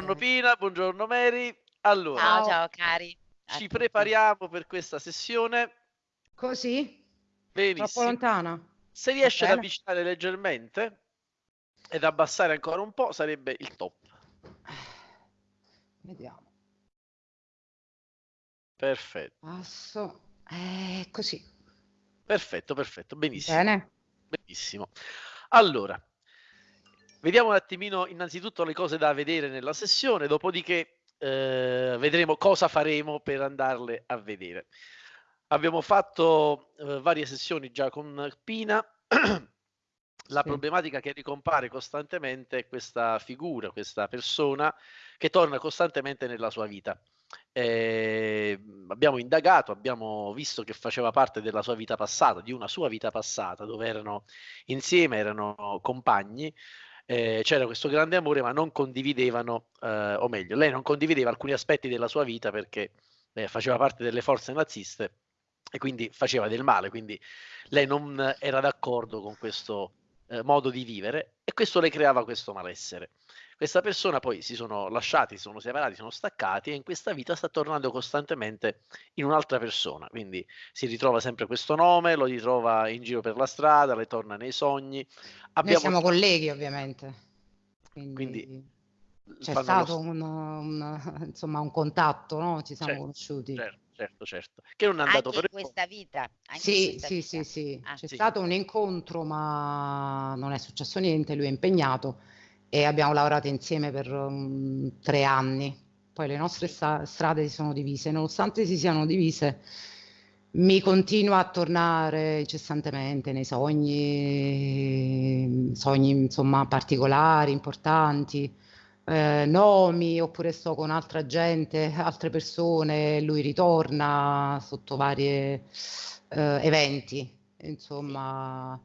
Buongiorno Pina, buongiorno Mary. Allora, Ciao, Ciao. cari. Ci prepariamo per questa sessione. Così? Troppo Benissimo. lontana? Se riesce ad avvicinare leggermente ed abbassare ancora un po', sarebbe il top. Vediamo. Perfetto, Passo. Eh, così. perfetto, perfetto, benissimo. Bene. Benissimo. Allora, vediamo un attimino innanzitutto le cose da vedere nella sessione, dopodiché eh, vedremo cosa faremo per andarle a vedere. Abbiamo fatto eh, varie sessioni già con Pina. La Sì. problematica che ricompare costantemente è questa figura, questa persona che torna costantemente nella sua vita. Eh, abbiamo indagato, abbiamo visto che faceva parte della sua vita passata, di una sua vita passata, dove erano insieme, erano compagni, eh, c'era questo grande amore, ma non condividevano, eh, o meglio, lei non condivideva alcuni aspetti della sua vita perché eh, faceva parte delle forze naziste e quindi faceva del male, quindi lei non era d'accordo con questo eh, modo di vivere e questo le creava questo malessere. Questa persona poi si sono lasciati, si sono separati, si sono staccati e in questa vita sta tornando costantemente in un'altra persona, quindi si ritrova sempre questo nome, lo ritrova in giro per la strada, le torna nei sogni. Noi Abbiamo siamo colleghi, ovviamente. Quindi, Quindi c'è stato lo- un, un- insomma, un contatto, no? Ci siamo Certo, conosciuti. certo, certo, certo, che non è andato Anche in per questa vita. Anche in Sì, questa sì, vita. sì, sì. Ah. C'è Sì. stato un incontro, ma non è successo niente, lui è impegnato e abbiamo lavorato insieme per um, tre anni. Poi le nostre sta- strade si sono divise, nonostante si siano divise, mi continua a tornare incessantemente nei sogni, sogni insomma particolari, importanti, eh, nomi, oppure sto con altra gente, altre persone, lui ritorna sotto varie eh, eventi, insomma.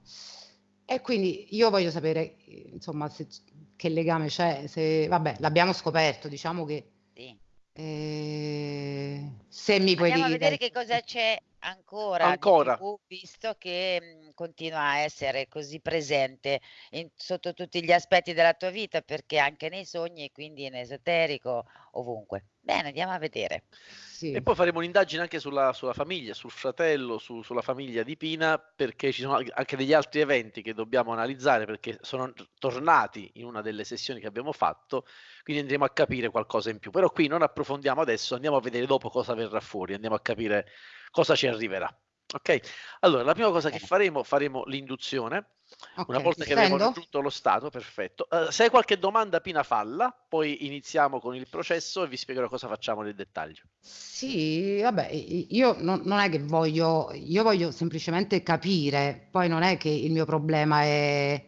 E quindi io voglio sapere, insomma, se- che legame c'è, se, vabbè, l'abbiamo scoperto, diciamo che Sì. eh, se mi puoi Andiamo a vedere dire... che cosa c'è ancora di Ancora. più, visto che mh, continua a essere così presente in- sotto tutti gli aspetti della tua vita, perché anche nei sogni e quindi in esoterico, ovunque. Bene, andiamo a vedere. Sì. E poi faremo un'indagine anche sulla, sulla famiglia, sul fratello, su- sulla famiglia di Pina, perché ci sono anche degli altri eventi che dobbiamo analizzare, perché sono tornati in una delle sessioni che abbiamo fatto, quindi andremo a capire qualcosa in più. Però qui non approfondiamo adesso, andiamo a vedere dopo cosa verrà fuori, andiamo a capire cosa ci arriverà. Ok? Allora, la prima cosa che faremo, faremo l'induzione. Una Ok, volta che stendo? raggiunto lo stato, perfetto. Eh, se hai qualche domanda, Pina, falla, poi iniziamo con il processo e vi spiegherò cosa facciamo nel dettaglio. Sì, vabbè, io non, non è che voglio, io voglio semplicemente capire, poi non è che il mio problema è,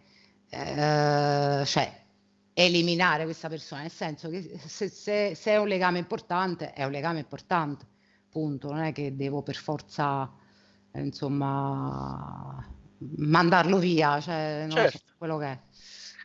eh, cioè, eliminare questa persona, nel senso che se, se- se è un legame importante, è un legame importante, punto, non è che devo per forza, insomma, mandarlo via, cioè, non lo so, Certo. quello che è.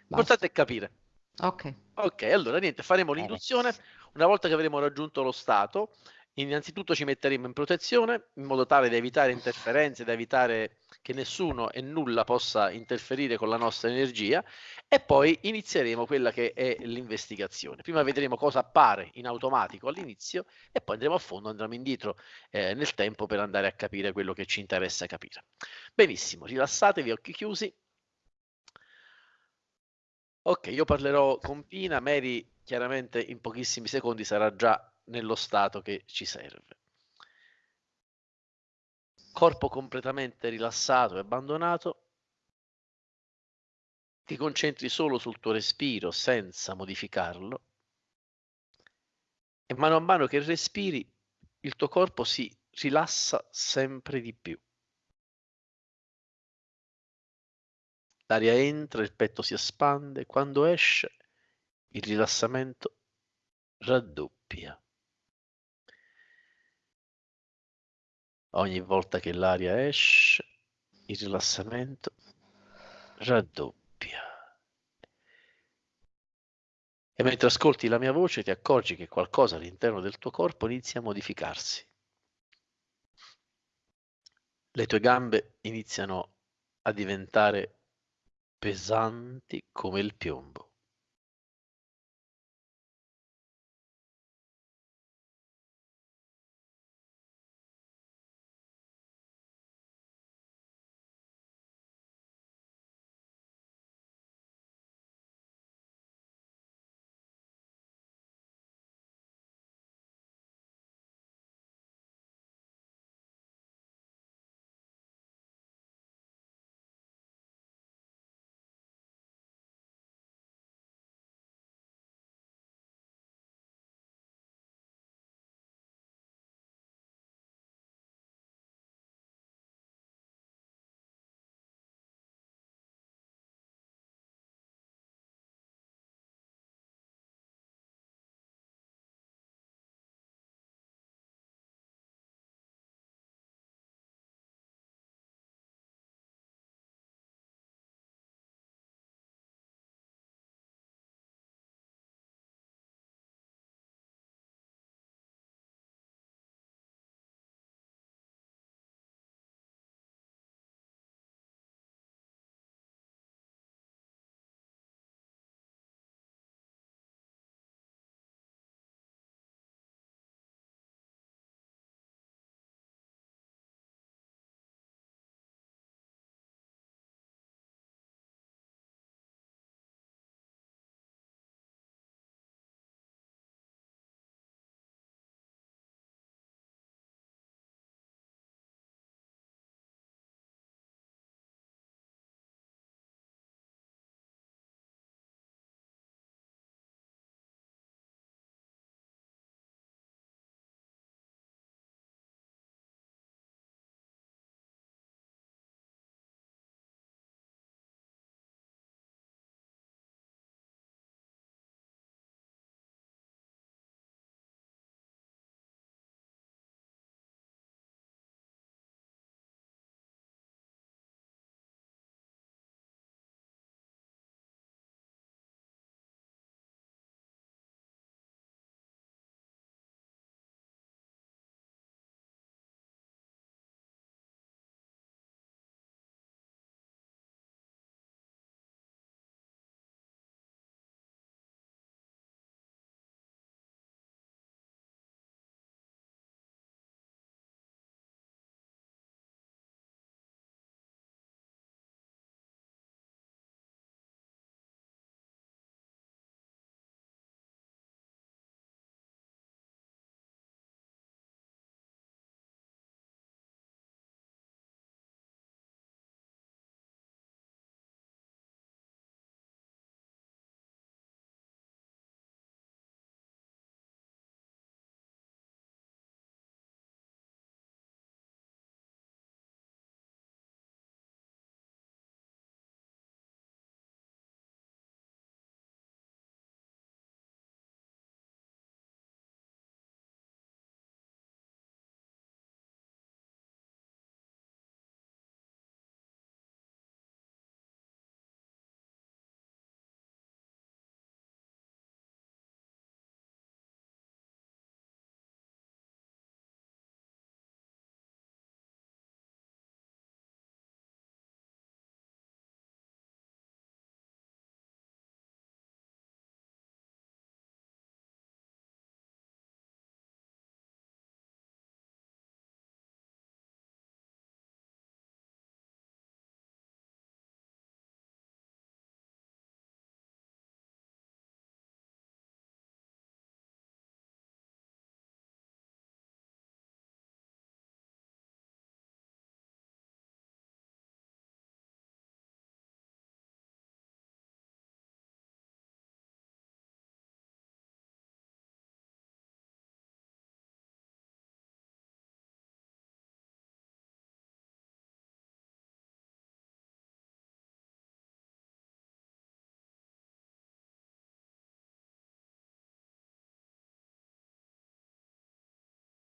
L'importante è capire. Ok, Ok, allora niente, faremo Bene. l'induzione. Una volta che avremo raggiunto lo stato, innanzitutto ci metteremo in protezione in modo tale da evitare interferenze, da evitare che nessuno e nulla possa interferire con la nostra energia e poi inizieremo quella che è l'investigazione. Prima vedremo cosa appare in automatico all'inizio e poi andremo a fondo, andremo indietro eh, nel tempo per andare a capire quello che ci interessa capire. Benissimo, rilassatevi, occhi chiusi. Ok, io parlerò con Pina, Mary chiaramente in pochissimi secondi sarà già nello stato che ci serve. Corpo completamente rilassato e abbandonato. Ti concentri solo sul tuo respiro senza modificarlo. E mano a mano che respiri, il tuo corpo si rilassa sempre di più. L'aria entra, il petto si espande, quando esce il rilassamento raddoppia. Ogni volta che l'aria esce, il rilassamento raddoppia. E mentre ascolti la mia voce ti accorgi che qualcosa all'interno del tuo corpo inizia a modificarsi. Le tue gambe iniziano a diventare pesanti come il piombo.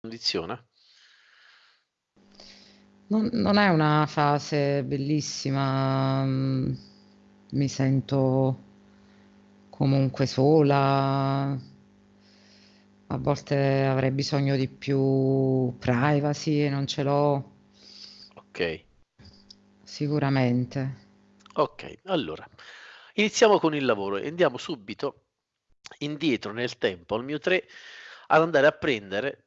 Condizione? Non, non è una fase bellissima, mm, mi sento comunque sola, a volte avrei bisogno di più privacy e non ce l'ho. Ok. Sicuramente. Ok, allora iniziamo con il lavoro e andiamo subito indietro nel tempo al mio 3 ad andare a prendere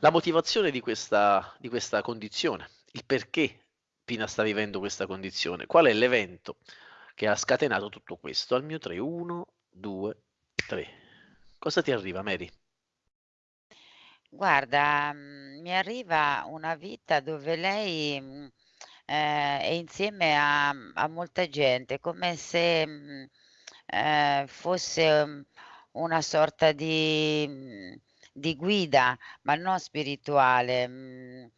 la motivazione di questa, di questa condizione, il perché Pina sta vivendo questa condizione, qual è l'evento che ha scatenato tutto questo. Al mio 3, 1, 2, 3. Cosa ti arriva, Mary? Guarda, mhmm, mi arriva una vita dove lei, mhmm, ehm, è insieme a a molta gente, come se, mhmm, ehm, fosse, una sorta di di guida, ma non spirituale, mhmm,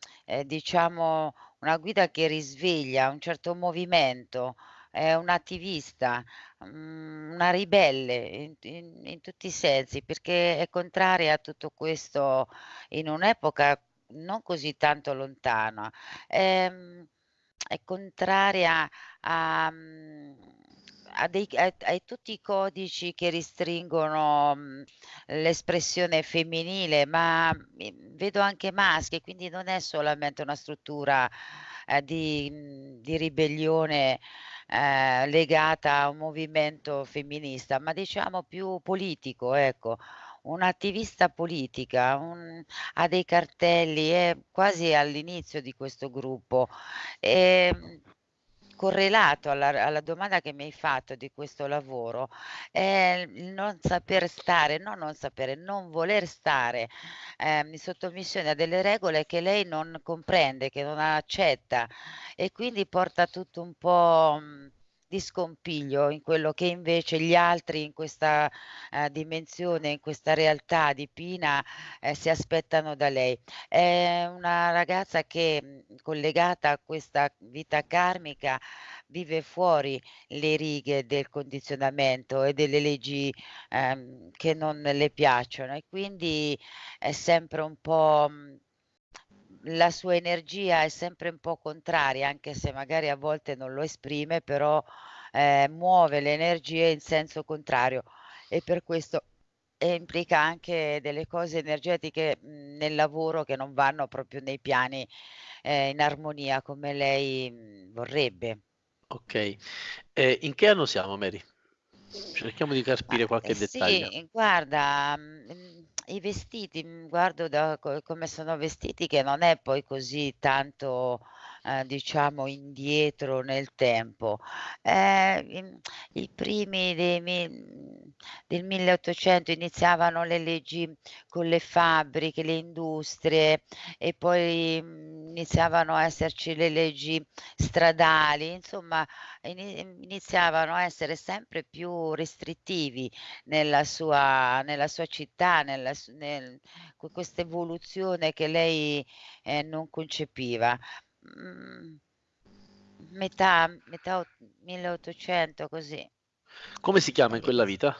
diciamo una guida che risveglia un certo movimento, è un'attivista, mhmm, una ribelle in in in tutti i sensi, perché è contraria a tutto questo in un'epoca non così tanto lontana. Ehm, è contraria a mhmm, a dei a a tutti i codici che restringono, mhmm, l'espressione femminile, ma, mhmm, vedo anche maschi, quindi non è solamente una struttura, ehm, di mhmm, di ribellione ehm, legata a un movimento femminista, ma diciamo più politico, ecco. Un'attivista politica, un ha dei cartelli, è quasi all'inizio di questo gruppo. Ehm, correlato alla alla domanda che mi hai fatto di questo lavoro, è il non saper stare no, non sapere, non voler stare, ehm, in sottomissione a delle regole che lei non comprende, che non accetta e quindi porta tutto un po', mhmm, di scompiglio in quello che invece gli altri in questa, ehm, dimensione, in questa realtà di Pina, ehm, si aspettano da lei. È una ragazza che, collegata a questa vita karmica, vive fuori le righe del condizionamento e delle leggi, ehm, che non le piacciono e quindi è sempre un po' la sua energia è sempre un po' contraria, anche se magari a volte non lo esprime, però, ehm, muove le energie in senso contrario e per questo e implica anche delle cose energetiche, mhmm, nel lavoro che non vanno proprio nei piani, ehm, in armonia come lei, mhmm, vorrebbe. Okay. Ehm, in che anno siamo, Mary? Cerchiamo di capire qualche dettaglio. sì, guarda, mhmm, i vestiti, mhmm, guardo da co come sono vestiti che non è poi così tanto, ehm, diciamo indietro nel tempo. In i primi dei del 1800 iniziavano le leggi con le fabbriche, le industrie e poi, mhmm, iniziavano a esserci le leggi stradali, insomma ini iniziavano a essere sempre più restrittivi nella sua nella sua città, nella nel con questa evoluzione che lei, ehm, non concepiva. Mhmm, metà metà o 1800 così. Come si chiama in quella vita?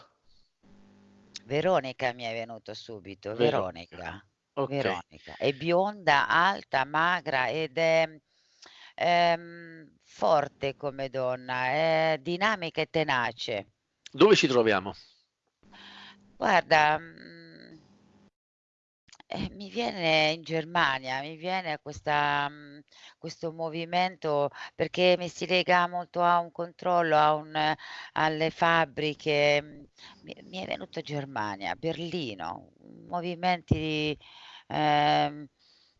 Veronica mi è venuto subito, Veronica. Veronica, Okay. Veronica. È bionda, alta, magra ed è, ehm, forte come donna, è dinamica e tenace. Dove ci troviamo? Guarda, eh, mi viene in Germania, mi viene questa mhmm, questo movimento perché mi si lega molto a un controllo, a un alle fabbriche, mhmm, mi mi è venuto Germania, Berlino, movimenti, ehm,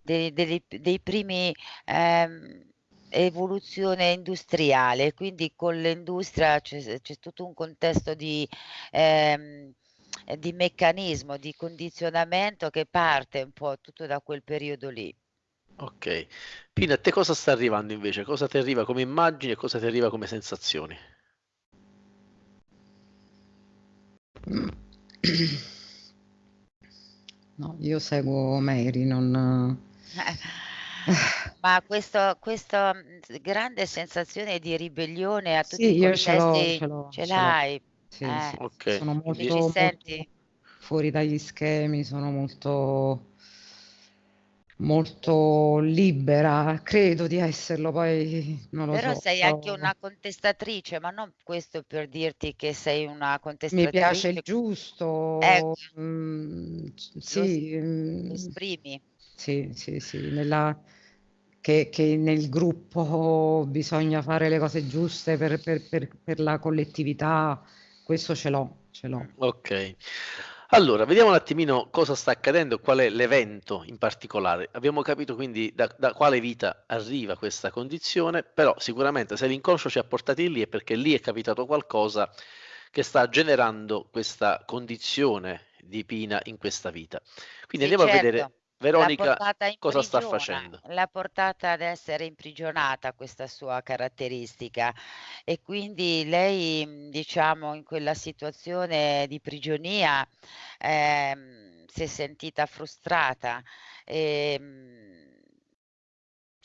dei dei dei primi, ehm, evoluzione industriale, quindi con l'industria c'è c'è tutto un contesto di ehm, di meccanismo, di condizionamento che parte un po' tutto da quel periodo lì. Okay. Pina, a te cosa sta arrivando invece? Cosa ti arriva come immagini e cosa ti arriva come sensazioni? No, io seguo Mary, non Ma questo questo, mhmm, s grande sensazione di ribellione a tutti i Sì, io ce l'ho, contesti ce l'ho, ce ce l'ho. l'hai? Sì, sì, Eh, Okay, sono molto, molto fuori dagli schemi, sono molto molto libera, credo di esserlo, poi non lo Però so. sei anche una contestatrice, ma non questo per dirti che sei una Mi piace il contestatrice. giusto, Ecco, mm, lo, sì, lo mm, esprimi. sì, sì, sì, nella, che, che nel gruppo bisogna fare le cose giuste per, per- per- per la collettività, questo ce l'ho, ce l'ho. Ok. Allora, vediamo un attimino cosa sta accadendo, qual è l'evento in particolare. Abbiamo capito quindi da, da quale vita arriva questa condizione, però sicuramente se l'inconscio ci ha portati lì è perché lì è capitato qualcosa che sta generando questa condizione di Pina in questa vita. Quindi Sì, andiamo a vedere certo, Veronica cosa sta facendo. l'ha portata ad essere imprigionata questa sua caratteristica e quindi lei, mhmm, diciamo, in quella situazione di prigionia, ehm, si è sentita frustrata, ehm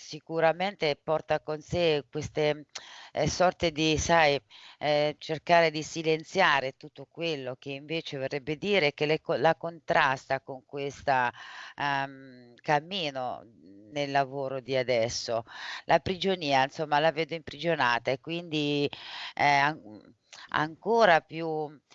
Sicuramente porta con sé queste, ehm, sorte di sai, ehm, cercare di silenziare tutto quello che invece vorrebbe dire che le la contrasta con questa, ehm, cammino nel lavoro di adesso. La prigionia, insomma, la vedo imprigionata e quindi, mhmm, ancora più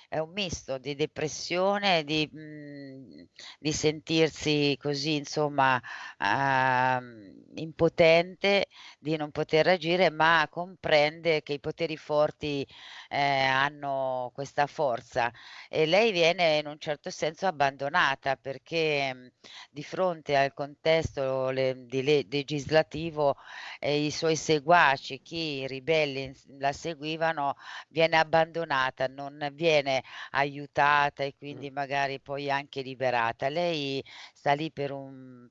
è un misto di depressione, di mhmm, di sentirsi così insomma, uhm, impotente, di non poter agire, ma comprende che i poteri forti, ehm, hanno questa forza. E lei viene in un certo senso abbandonata perché, mhmm, di fronte al contesto le di le legislativo e i suoi seguaci, chi i ribelli la seguivano, viene abbandonata, non viene aiutata e quindi magari poi anche liberata. Lei sta lì per un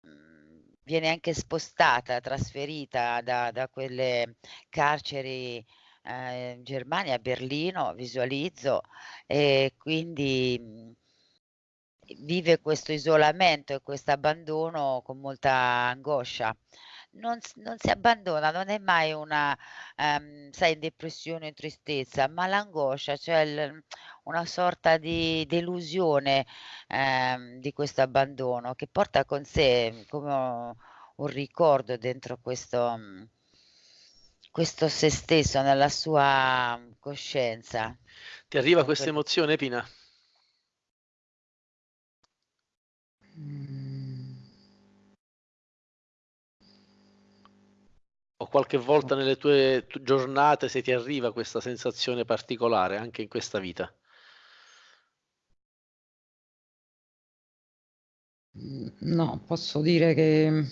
mhmm, viene anche spostata, trasferita da da quelle carceri, ehm, in Germania, a Berlino, visualizzo, e quindi, mhmm, vive questo isolamento e questo abbandono con molta angoscia. Non non si abbandona, non è mai una, ehm, sai, depressione o tristezza, ma l'angoscia, cioè il una sorta di delusione, ehm, di questo abbandono che porta con sé come u un ricordo dentro questo mhmm, questo se stesso, nella sua coscienza. Ti arriva È questa emozione, Pina? Mm. O qualche volta nelle tue tu giornate se ti arriva questa sensazione particolare anche in questa vita? Mm, No, posso dire che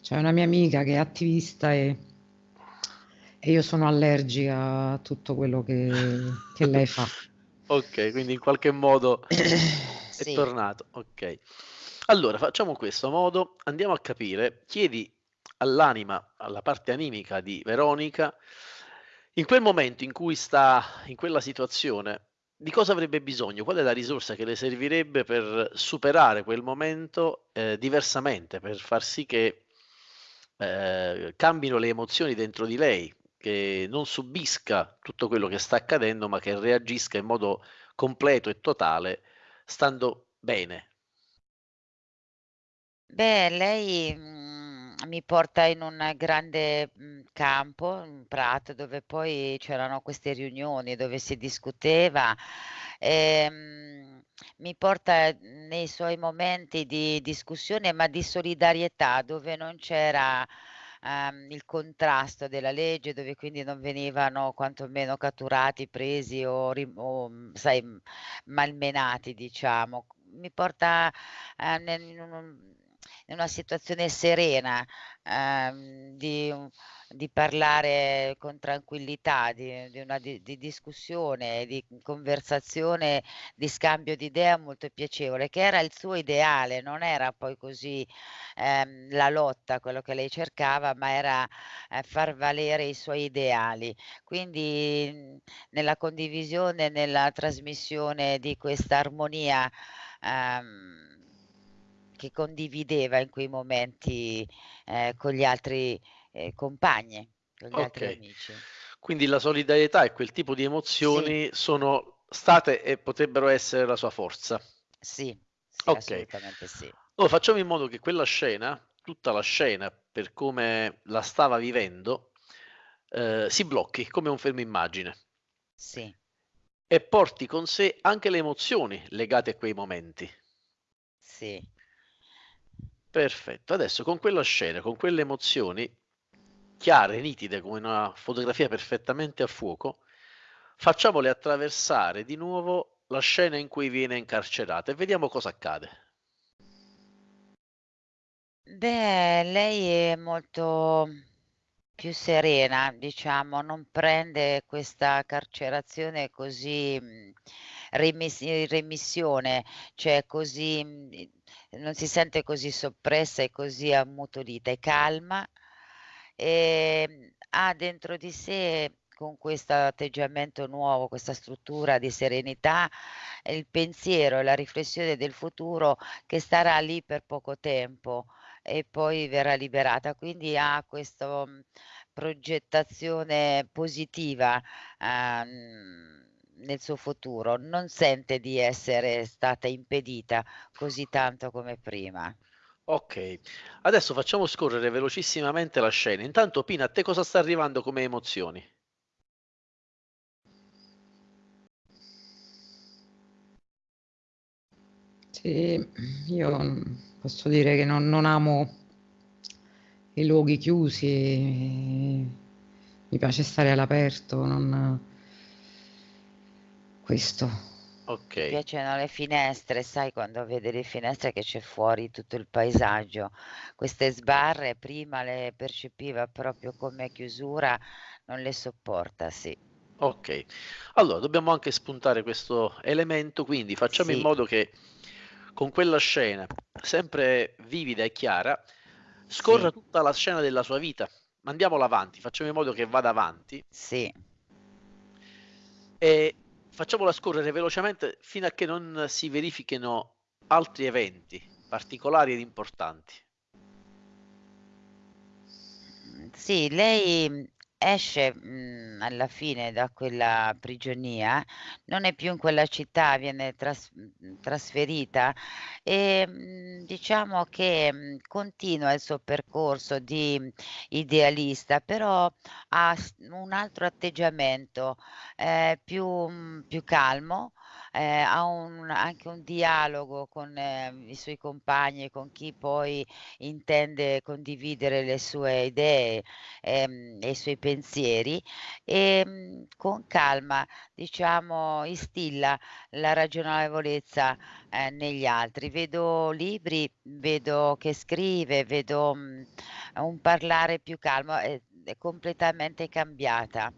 c'è una mia amica che è attivista e, e io sono allergica a tutto quello che, che lei fa. Ok, quindi in qualche modo è Sì. tornato. Ok. Allora, facciamo questo modo, andiamo a capire, chiedi all'anima, alla parte animica di Veronica, in quel momento in cui sta in quella situazione, di cosa avrebbe bisogno? Qual è la risorsa che le servirebbe per superare quel momento eh, diversamente, per far sì che eh, cambino le emozioni dentro di lei, che non subisca tutto quello che sta accadendo, ma che reagisca in modo completo e totale, stando bene. Beh, lei, mhmm, mi porta in un grande, mhmm, campo, un prato, dove poi c'erano queste riunioni dove si discuteva, ehm, mi porta nei suoi momenti di discussione, ma di solidarietà, dove non c'era, ehm, il contrasto della legge, dove quindi non venivano quantomeno catturati, presi o o, mhmm, sai, malmenati diciamo. Mi porta, ehm, nel in un in una situazione serena, ehm, di di parlare con tranquillità, di di una di di discussione, di conversazione, di scambio di idea molto piacevole, che era il suo ideale, non era poi così, ehm, la lotta quello che lei cercava, ma era, ehm, far valere i suoi ideali. Quindi, nella condivisione, nella trasmissione di questa armonia, ehm che condivideva in quei momenti, ehm, con gli altri, ehm, compagni, con gli altri Okay. amici. Quindi la solidarietà e quel tipo di Sì, emozioni sono state e potrebbero essere la sua forza. sì, sì, Okay. assolutamente sì. Allora facciamo in modo che quella scena tutta la scena per come la stava vivendo, ehm, si blocchi come un fermo immagine. Sì. E porti con sé anche le emozioni legate a quei momenti. Sì. Perfetto. Adesso con quella scena, con quelle emozioni chiare, nitide, come una fotografia perfettamente a fuoco, facciamole attraversare di nuovo la scena in cui viene incarcerata e vediamo cosa accade. Beh, lei è molto più serena, diciamo, non prende questa carcerazione così, mhmm, remis in remissione, cioè così mhmm, non si sente così soppressa e così ammutolita, è calma, ehm, ha dentro di sé con questo atteggiamento nuovo, questa struttura di serenità, il pensiero e la riflessione del futuro che starà lì per poco tempo e poi verrà liberata. Quindi ha questo, mhmm, progettazione positiva, uhm, nel suo futuro, non sente di essere stata impedita così tanto come prima. Okay, adesso facciamo scorrere velocissimamente la scena. Intanto Pina, a te cosa sta arrivando come emozioni? Sì, io, posso dire che non non amo i luoghi chiusi, mi piace stare all'aperto, non questo. Mi Okay. piacciono le finestre, sai quando vedi le finestre che c'è fuori tutto il paesaggio. Queste sbarre prima le percepiva proprio come chiusura, non le sopporta, sì. Okay. Allora dobbiamo anche spuntare questo elemento, quindi facciamo in Sì, modo che con quella scena, sempre vivida e chiara, scorra sì, tutta la scena della sua vita. Mandiamola avanti, facciamo in modo che vada avanti sì. e facciamola scorrere velocemente fino a che non si verifichino altri eventi particolari ed importanti. Sì, lei, esce, mhmm, alla fine da quella prigionia, non è più in quella città, viene tras mhmm, trasferita, ehm, diciamo che, mhmm, continua il suo percorso di idealista, però ha un altro atteggiamento, ehm, più mhmm, più calmo, ehm, ha un anche un dialogo con ehm, i suoi compagni e con chi poi intende condividere le sue idee, ehm, e i suoi pensieri, ehm, con calma, diciamo, instilla la ragionevolezza, ehm, negli altri. Vedo libri, vedo che scrive, vedo, mhmm, un parlare più calmo, è è completamente cambiata,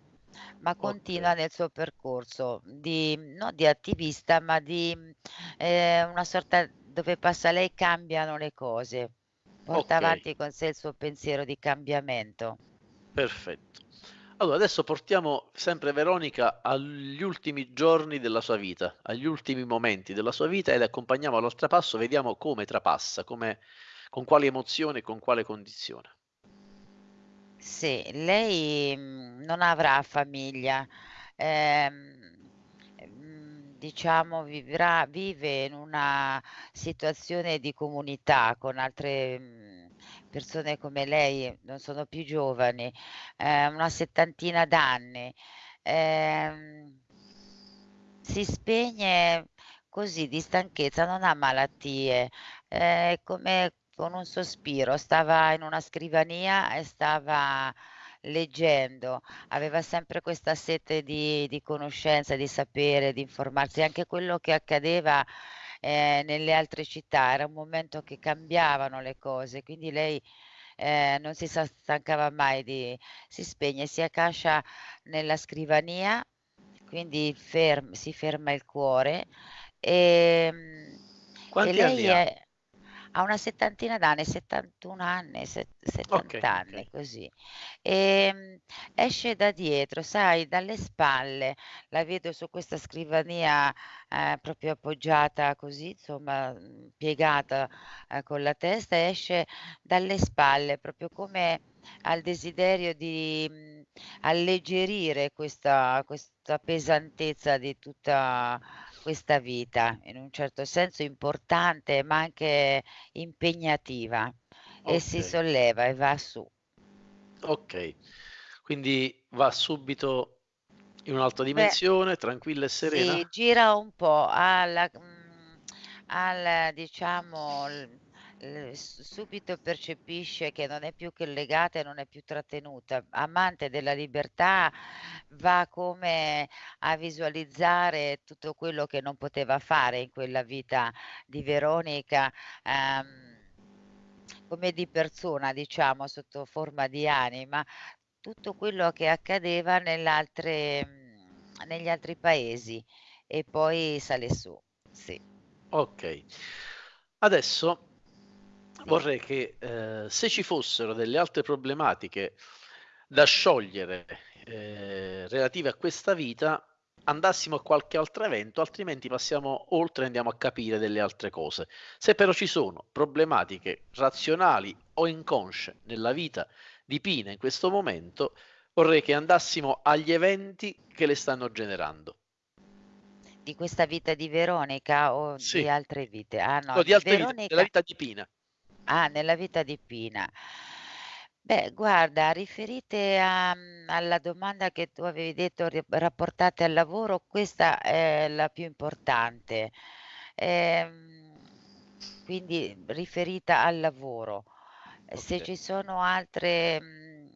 ma Okay, continua nel suo percorso di non di attivista, ma di, ehm, una sorta dove passa lei cambiano le cose. Porta okay, avanti con sé il suo pensiero di cambiamento. perfetto. Allora adesso portiamo sempre Veronica agli ultimi giorni della sua vita, agli ultimi momenti della sua vita e le accompagniamo all'oltrepasso, vediamo come trapassa, come con quali emozioni e con quale condizione. Sì, lei, mhmm, non avrà famiglia, ehm, mhmm, diciamo vivrà vive in una situazione di comunità con altre, mhmm, persone come lei, non sono più giovani, ehm, una settantina d'anni. Ehm Si spegne così di stanchezza, non ha malattie, è come con un sospiro. Stava in una scrivania e stava leggendo, aveva sempre questa sete di di conoscenza, di sapere, di informarsi. Anche quello che accadeva, ehm, nelle altre città, era un momento che cambiavano le cose, quindi lei, ehm, non si stancava mai di si spegne, si accascia nella scrivania quindi ferm si ferma il cuore, ehm, e Quanti anni lei è ha una settantina d'anni, 71 anni, set Okay, 70 anni, okay, così. Ehm, esce da dietro, sai, dalle spalle, la vedo su questa scrivania, ehm, proprio appoggiata così, insomma, mhmm, piegata, ehm, con la testa, esce dalle spalle, proprio come al desiderio di, mhmm, alleggerire questa questa pesantezza di tutta questa vita, in un certo senso importante, ma anche impegnativa. e si solleva e va su. Ok. Quindi va subito in un'altra Beh dimensione, tranquilla e serena? Sì, gira un po' alla mhmm, al diciamo subito percepisce che non è più che legata e non è più trattenuta. Amante della libertà, va come a visualizzare tutto quello che non poteva fare in quella vita di Veronica, ehm, come di persona diciamo, sotto forma di anima, tutto quello che accadeva negli altri paesi e poi sale su. Sì. Ok. Adesso. Vorrei che, ehm, se ci fossero delle altre problematiche da sciogliere, ehm, relative a questa vita, andassimo a qualche altro evento, altrimenti passiamo oltre e andiamo a capire delle altre cose. Se però ci sono problematiche razionali o inconsce nella vita di Pina in questo momento, vorrei che andassimo agli eventi che le stanno generando. Di questa vita di Veronica o Sì. di altre vite? Ah no, No, di di altre vite, della Veronica vita di Pina. Ah, nella vita di Pina. Beh, guarda, riferite a mhmm, alla domanda che tu avevi detto ri rapportate al lavoro, questa è la più importante. Ehm, quindi riferita al lavoro. E se Okay. ci sono altre, mhmm,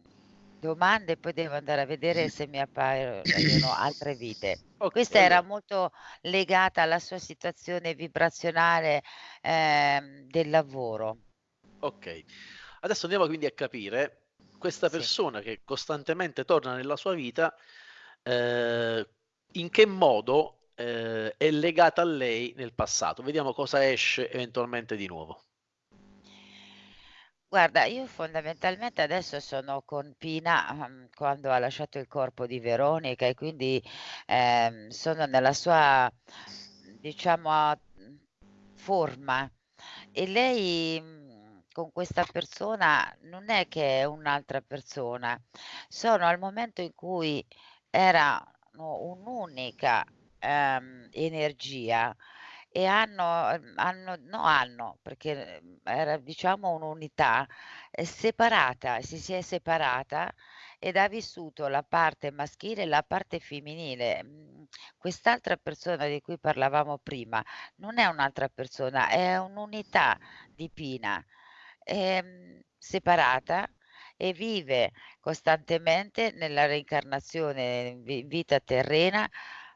domande poi devo andare a vedere se mi appaiono altre vite. Okay, Questa era allora molto legata alla sua situazione vibrazionale, ehm, del lavoro. Okay. Adesso andiamo quindi a capire questa Sì. persona che costantemente torna nella sua vita, ehm, in che modo, ehm, è legata a lei nel passato. Vediamo cosa esce eventualmente di nuovo. Guarda, io fondamentalmente adesso sono con Pina, uhm, quando ha lasciato il corpo di Veronica e quindi, ehm, sono nella sua, diciamo, forma. E lei, con questa persona non è che è un'altra persona, sono al momento in cui erano un'unica, ehm, energia e hanno ehm, hanno no hanno, perché, era diciamo un'unità, ehm, separata, si si è separata ed ha vissuto la parte maschile e la parte femminile. Mhmm, quest'altra persona di cui parlavamo prima non è un'altra persona, è un'unità di Pina, ehm, separata e vive costantemente nella reincarnazione in vi vita terrena,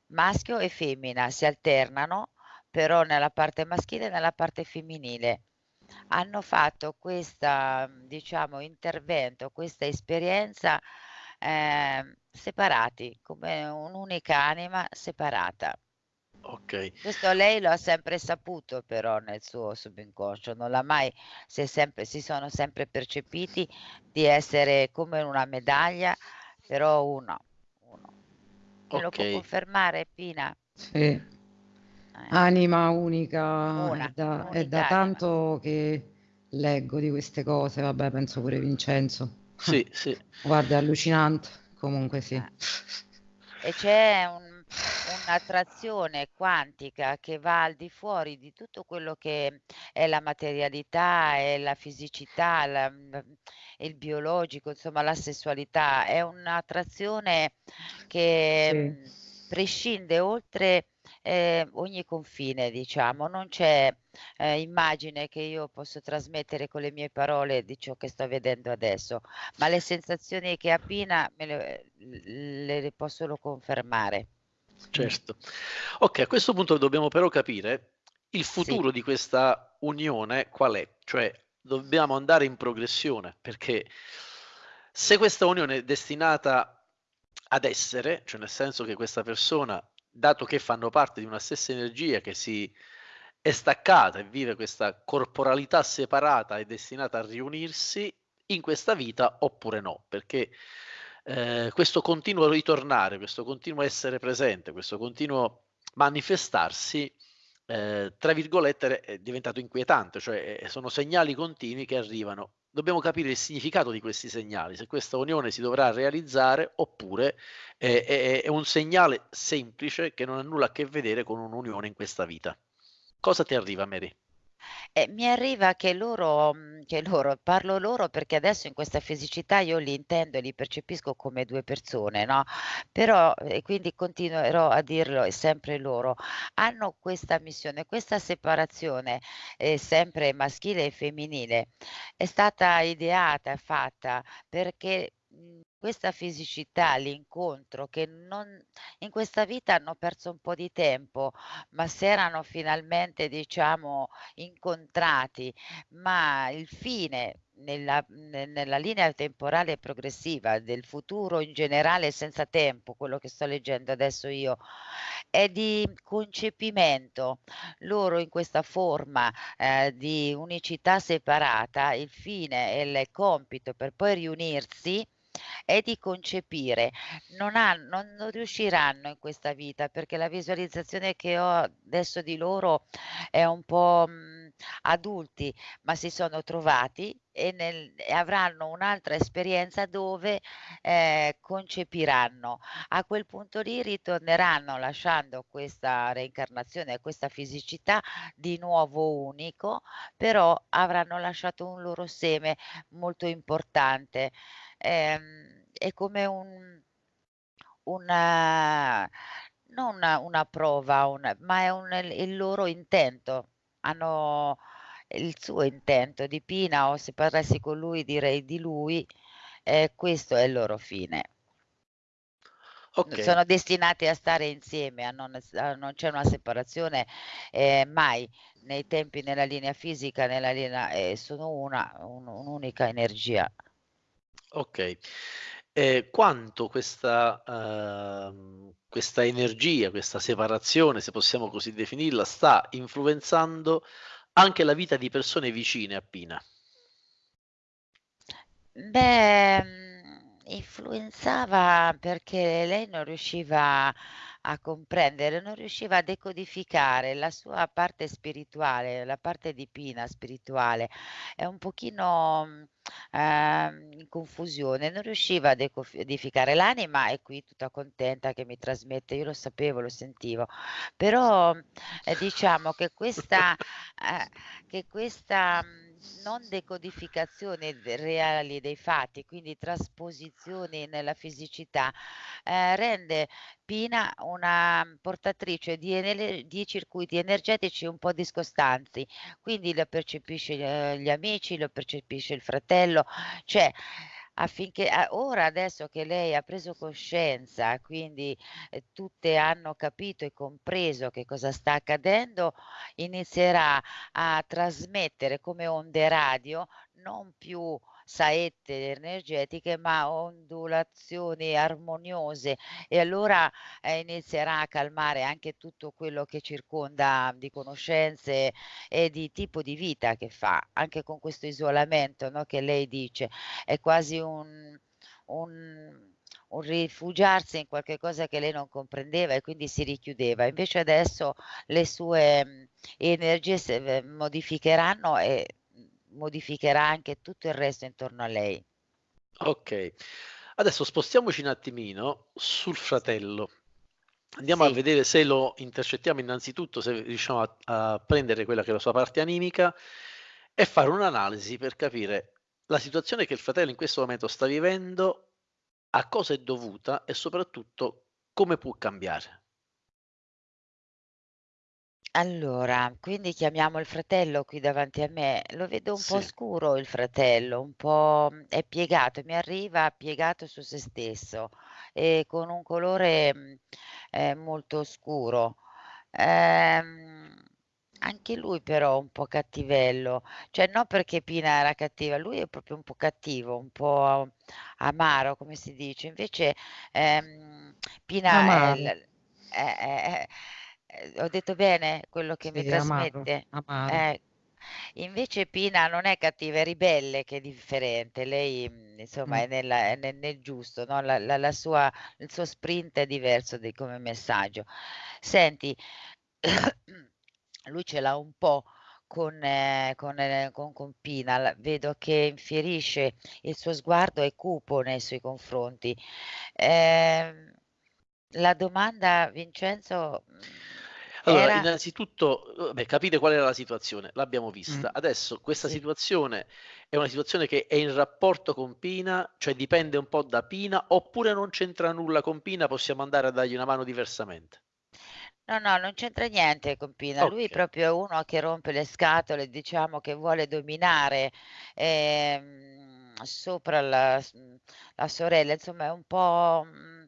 maschio e femmina, si alternano però nella parte maschile e nella parte femminile. Hanno fatto questa, mhmm, diciamo, intervento, questa esperienza, ehm, separati, come un'unica anima separata. Okay. Questo lei lo ha sempre saputo però nel suo subconscio, non l'ha mai si è sempre si sono sempre percepiti di essere come una medaglia, però uno, uno. Me lo può Okay. confermare Pina? Sì. Eh. Anima unica, è Una, da è da un'unica anima. tanto che leggo di queste cose, vabbè penso pure Vincenzo. Sì, sì. Guarda, è allucinante, comunque sì. Eh. E c'è un un'attrazione quantica che va al di fuori di tutto quello che è la materialità e la fisicità, la mhmm, il biologico, insomma la sessualità. È un'attrazione che, Sì. mhmm, prescinde oltre, ehm, ogni confine diciamo. Non c'è, ehm, immagine che io posso trasmettere con le mie parole di ciò che sto vedendo adesso, ma le sensazioni che ha Pina me le l le posso solo confermare. Certo. Okay, a questo punto dobbiamo però capire il Sì. futuro di questa unione qual è, cioè dobbiamo andare in progressione, perché se questa unione è destinata ad essere, cioè nel senso che questa persona, dato che fanno parte di una stessa energia che si è staccata e vive questa corporalità separata, è destinata a riunirsi in questa vita oppure no, perché, ehm, questo continuo ritornare, questo continuo essere presente, questo continuo manifestarsi, ehm, tra virgolette è diventato inquietante, cioè, ehm, sono segnali continui che arrivano. Dobbiamo capire il significato di questi segnali, se questa unione si dovrà realizzare oppure è è è un segnale semplice che non ha nulla a che vedere con un'unione in questa vita. Cosa ti arriva Mary? Eh, mi arriva che loro mhmm, che loro parlo loro perché adesso in questa fisicità io li intendo e li percepisco come 2 persone, no, però e quindi continuerò a dirlo, sempre loro, hanno questa missione, questa separazione, ehm, sempre maschile e femminile, è stata ideata e fatta perché, mhmm, questa fisicità, l'incontro che non in questa vita hanno perso un po' di tempo, ma s'erano finalmente, diciamo, incontrati, ma il fine nella ne nella linea temporale progressiva del futuro in generale senza tempo, quello che sto leggendo adesso io, è di concepimento. Loro in questa forma, ehm, di unicità separata, il fine e il compito per poi riunirsi è di concepire. Non han non non riusciranno in questa vita, perché la visualizzazione che ho adesso di loro è un po', mhmm, adulti, ma si sono trovati e nel e avranno un'altra esperienza dove, ehm, concepiranno. A quel punto lì ritorneranno lasciando questa reincarnazione, questa fisicità di nuovo unico, però avranno lasciato un loro seme molto importante. Ehm, è come un una non una una prova, un ma è un il loro intento. Hanno il suo intento di Pina o se parlassi con lui direi di lui, ehm, questo è il loro fine. Okay. Sono destinati a stare insieme, a non a non c'è una separazione, ehm, mai. Nei tempi, nella linea fisica, nella linea ehm, sono una un un'unica energia. Okay. E quanto questa uhm, questa energia, questa separazione, se possiamo così definirla, sta influenzando anche la vita di persone vicine a Pina? Beh, mhmm, influenzava perché lei non riusciva a comprendere, non riusciva a decodificare la sua parte spirituale, la parte di Pina spirituale. È un pochino, ehm, in confusione, non riusciva a decodificare. L'anima è qui tutta contenta che mi trasmette, io lo sapevo, lo sentivo, però, ehm, diciamo che questa ehm, che questa, non decodificazione de reali dei fatti, quindi trasposizioni nella fisicità, ehm, rende Pina una portatrice di di circuiti energetici un po' discostanti, quindi lo percepisce ehm, gli amici, lo percepisce il fratello, cioè affinché a ora adesso che lei ha preso coscienza, quindi, ehm, tutte hanno capito e compreso che cosa sta accadendo, inizierà a trasmettere come onde radio, non più saette energetiche, ma ondulazioni armoniose e allora, ehm, inizierà a calmare anche tutto quello che circonda di conoscenze e di tipo di vita che fa, anche con questo isolamento, no, che lei dice. È quasi un un un rifugiarsi in qualche cosa che lei non comprendeva e quindi si richiudeva. Invece adesso le sue, mhmm, energie se v modificheranno e, modificherà anche tutto il resto intorno a lei. Okay. Adesso spostiamoci un attimino sul fratello. Andiamo a Sì. vedere se lo intercettiamo innanzitutto, se riusciamo a a prendere quella che è la sua parte animica e fare un'analisi per capire la situazione che il fratello in questo momento sta vivendo, a cosa è dovuta e soprattutto come può cambiare. Allora, quindi chiamiamo il fratello qui davanti a me. Lo vedo un po' Sì. scuro il fratello, un po' mhmm, è piegato, mi arriva piegato su se stesso e con un colore, mhmm, ehm, molto scuro. Ehm, anche lui però un po' cattivello, cioè non perché Pina era cattiva, lui è proprio un po' cattivo, un po' amaro, come si dice. Invece, ehm, Pina è l eh, eh, eh, ehm, ho detto bene quello che mi Sì, amaro, trasmette? amaro. Eh, invece Pina non è cattiva, è ribelle che è differente. Lei, mhmm, insomma Mh. è nella è nel nel giusto, no, la la la sua il suo sprint è diverso di come messaggio. Senti, lui ce l'ha un po' con ehm, con ehm, con con Pina, la vedo che infierisce, il suo sguardo è cupo nei suoi confronti. Ehm, la domanda Vincenzo, mhmm Allora, Era innanzitutto, beh, capite qual era la situazione, l'abbiamo vista. Adesso questa Sì. situazione è una situazione che è in rapporto con Pina, cioè dipende un po' da Pina, oppure non c'entra nulla con Pina, possiamo andare a dargli una mano diversamente? No, no, non c'entra niente con Pina. Lui Okay. proprio è uno che rompe le scatole, diciamo che vuole dominare, ehm, sopra la la sorella, insomma è un po', mhmm,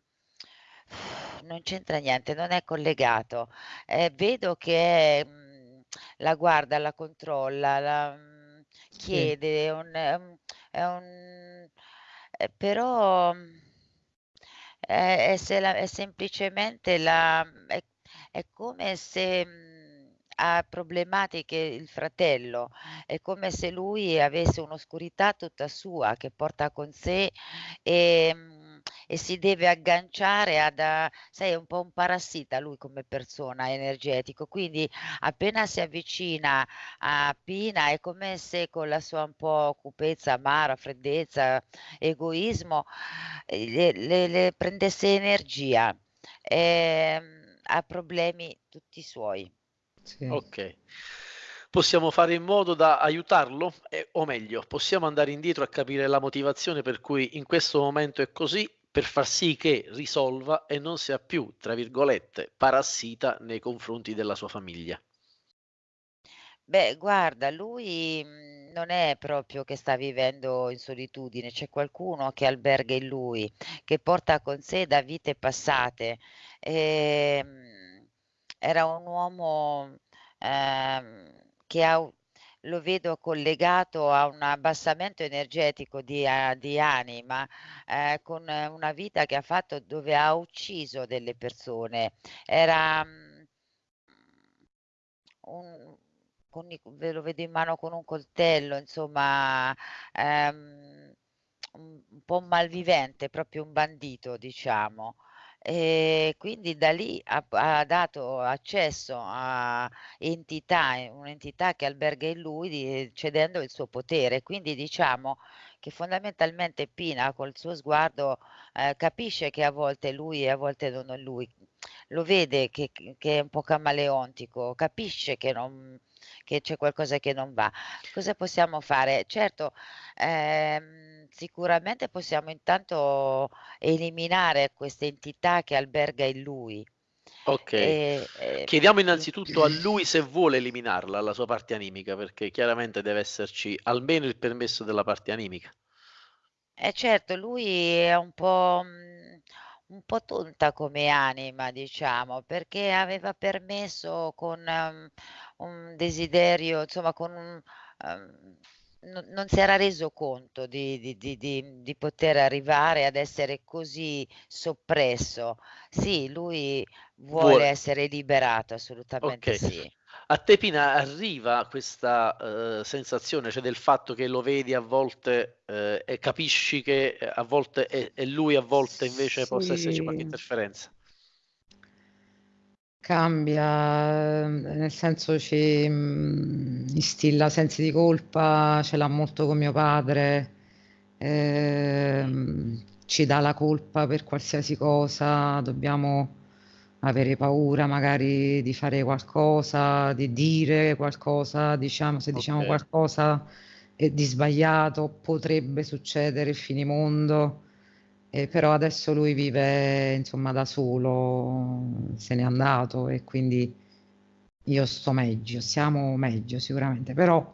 non c'entra niente, non è collegato. Ehm, vedo che, mhmm, la guarda, la controlla, la mhmm, Sì. chiede, è un è un è un ehm, però, mhmm, è è se la è semplicemente la mhmm, è è come se, mhmm, ha problematiche il fratello, è come se lui avesse un'oscurità tutta sua che porta con sé, ehm, e si deve agganciare ad a sai è un po' un parassita lui come persona energetico, quindi appena si avvicina a Pina è come se con la sua un po' cupezza amara, freddezza, egoismo, ehm, le le le prendesse energia. Ehm, ha problemi tutti suoi. Sì. Okay. Possiamo fare in modo da aiutarlo? E o meglio, possiamo andare indietro a capire la motivazione per cui in questo momento è così, per far sì che risolva e non sia più, tra virgolette, "parassita" nei confronti della sua famiglia. Beh, guarda, lui, mhmm, non è proprio che sta vivendo in solitudine, c'è qualcuno che alberga in lui, che porta con sé da vite passate. Ehm, era un uomo, ehm, che ha lo vedo collegato a un abbassamento energetico di a di anima, ehm, con una vita che ha fatto dove ha ucciso delle persone. Era, mhmm, un con ve lo vedo in mano con un coltello, insomma, ehm, un un po' malvivente, proprio un bandito, diciamo. E quindi da lì ha ha dato accesso a entità un'entità che alberga in lui di cedendo il suo potere. Quindi diciamo che fondamentalmente Pina col suo sguardo, ehm, capisce che a volte lui e a volte non è lui. Lo vede che che è un po' camaleontico, capisce che non che c'è qualcosa che non va. Cosa possiamo fare? Certo, ehm, sicuramente possiamo intanto eliminare questa entità che alberga in lui. Okay. E, Chiediamo sì. innanzitutto a lui se vuole eliminarla, la sua parte animica, perché chiaramente deve esserci almeno il permesso della parte animica. Eh certo, lui è un po', mhmm, un po' tonta come anima diciamo, perché aveva permesso con, mhmm, un desiderio insomma con un uhm, non non si era reso conto di di di di di poter arrivare ad essere così soppresso. Sì, lui vuole Vuole essere liberato, assolutamente Okay. sì. A te Pina arriva questa, uhm, sensazione, cioè del fatto che lo vedi a volte, ehm, e capisci che, ehm, a volte è è lui, a volte invece possa esserci qualche Sì. interferenza? Cambia, ehm, nel senso ci, mhmm, instilla sensi di colpa, ce l'ha molto con mio padre, Mh. ehm, ci dà la colpa per qualsiasi cosa, dobbiamo avere paura magari di fare qualcosa, di dire qualcosa, diciamo se diciamo Okay. qualcosa, ehm, di sbagliato potrebbe succedere il finimondo. E però adesso lui vive insomma da solo, se n'è andato e quindi io sto meglio, stiamo meglio sicuramente, però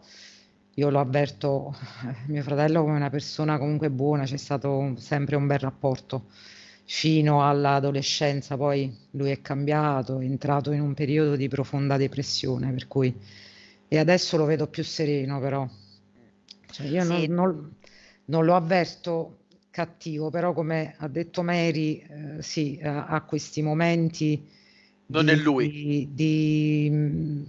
io lo avverto mio fratello come una persona comunque buona, c'è stato sempre un bel rapporto fino all'adolescenza, poi lui è cambiato, è entrato in un periodo di profonda depressione, per cui e adesso lo vedo più sereno però. Cioè io non Sì. non non lo avverto cattivo, però come ha detto Mary, ehm, sì, ha ha questi momenti Non è di lui. di mhmm,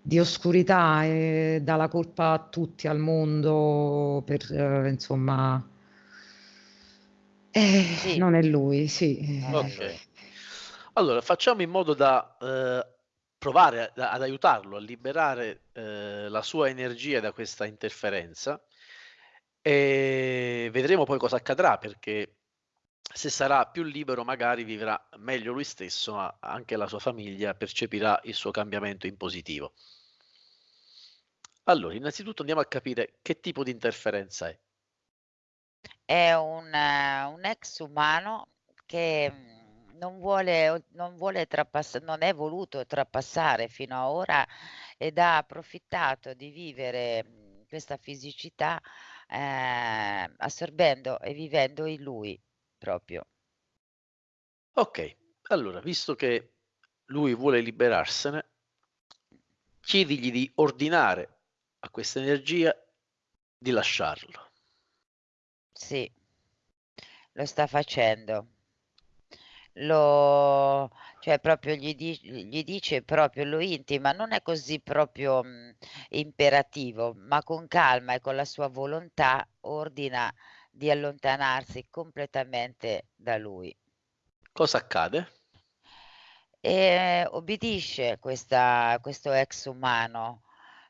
di oscurità e dà la colpa a tutti al mondo per insomma eh, Sì. non è lui, sì, è eh. Okay. Allora facciamo in modo da, uhm, provare ad ad aiutarlo a liberare, ehm, la sua energia da questa interferenza, e vedremo poi cosa accadrà perché se sarà più libero magari vivrà meglio lui stesso, ma anche la sua famiglia percepirà il suo cambiamento in positivo. Allora, innanzitutto andiamo a capire che tipo di interferenza è. È un, un ex umano che mm, non vuole, non vuole trapassare, non è voluto trapassare fino a ora ed ha approfittato di vivere mm, questa fisicità eh, assorbendo e vivendo in lui proprio. Ok, allora, visto che lui vuole liberarsene, chiedigli di ordinare a questa energia di lasciarlo. Sì, lo sta facendo. Lo cioè proprio gli di gli dice proprio lo intima, non è così proprio, mhmm, imperativo, ma con calma e con la sua volontà ordina di allontanarsi completamente da lui. Cosa accade? E obbedisce questa questo ex umano,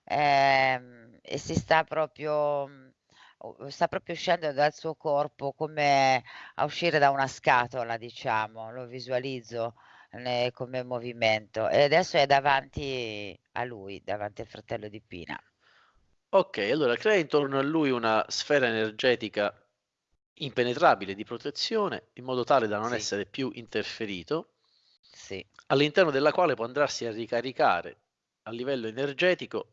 ehm, e si sta proprio mhmm, sta proprio uscendo dal suo corpo come a uscire da una scatola, diciamo, lo visualizzo ne come movimento e adesso è davanti a lui, davanti al fratello di Pina. Ok, allora crea intorno a lui una sfera energetica impenetrabile di protezione in modo tale da non Sì. essere più interferito, Sì. all'interno della quale può andarsi a ricaricare a livello energetico,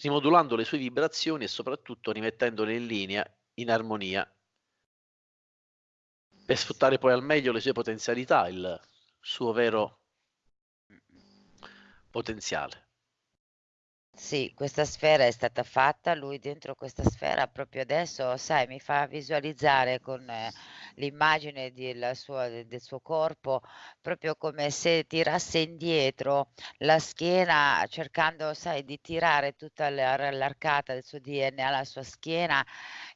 rimodulando le sue vibrazioni e soprattutto rimettendole in linea, in armonia, per sfruttare poi al meglio le sue potenzialità, il suo vero potenziale. Sì, questa sfera è stata fatta, lui dentro questa sfera proprio adesso, sai, mi fa visualizzare con eh, l'immagine del suo, del suo corpo, proprio come se tirasse indietro la schiena, cercando, sai, di tirare tutta la- l'arcata del suo DNA alla sua schiena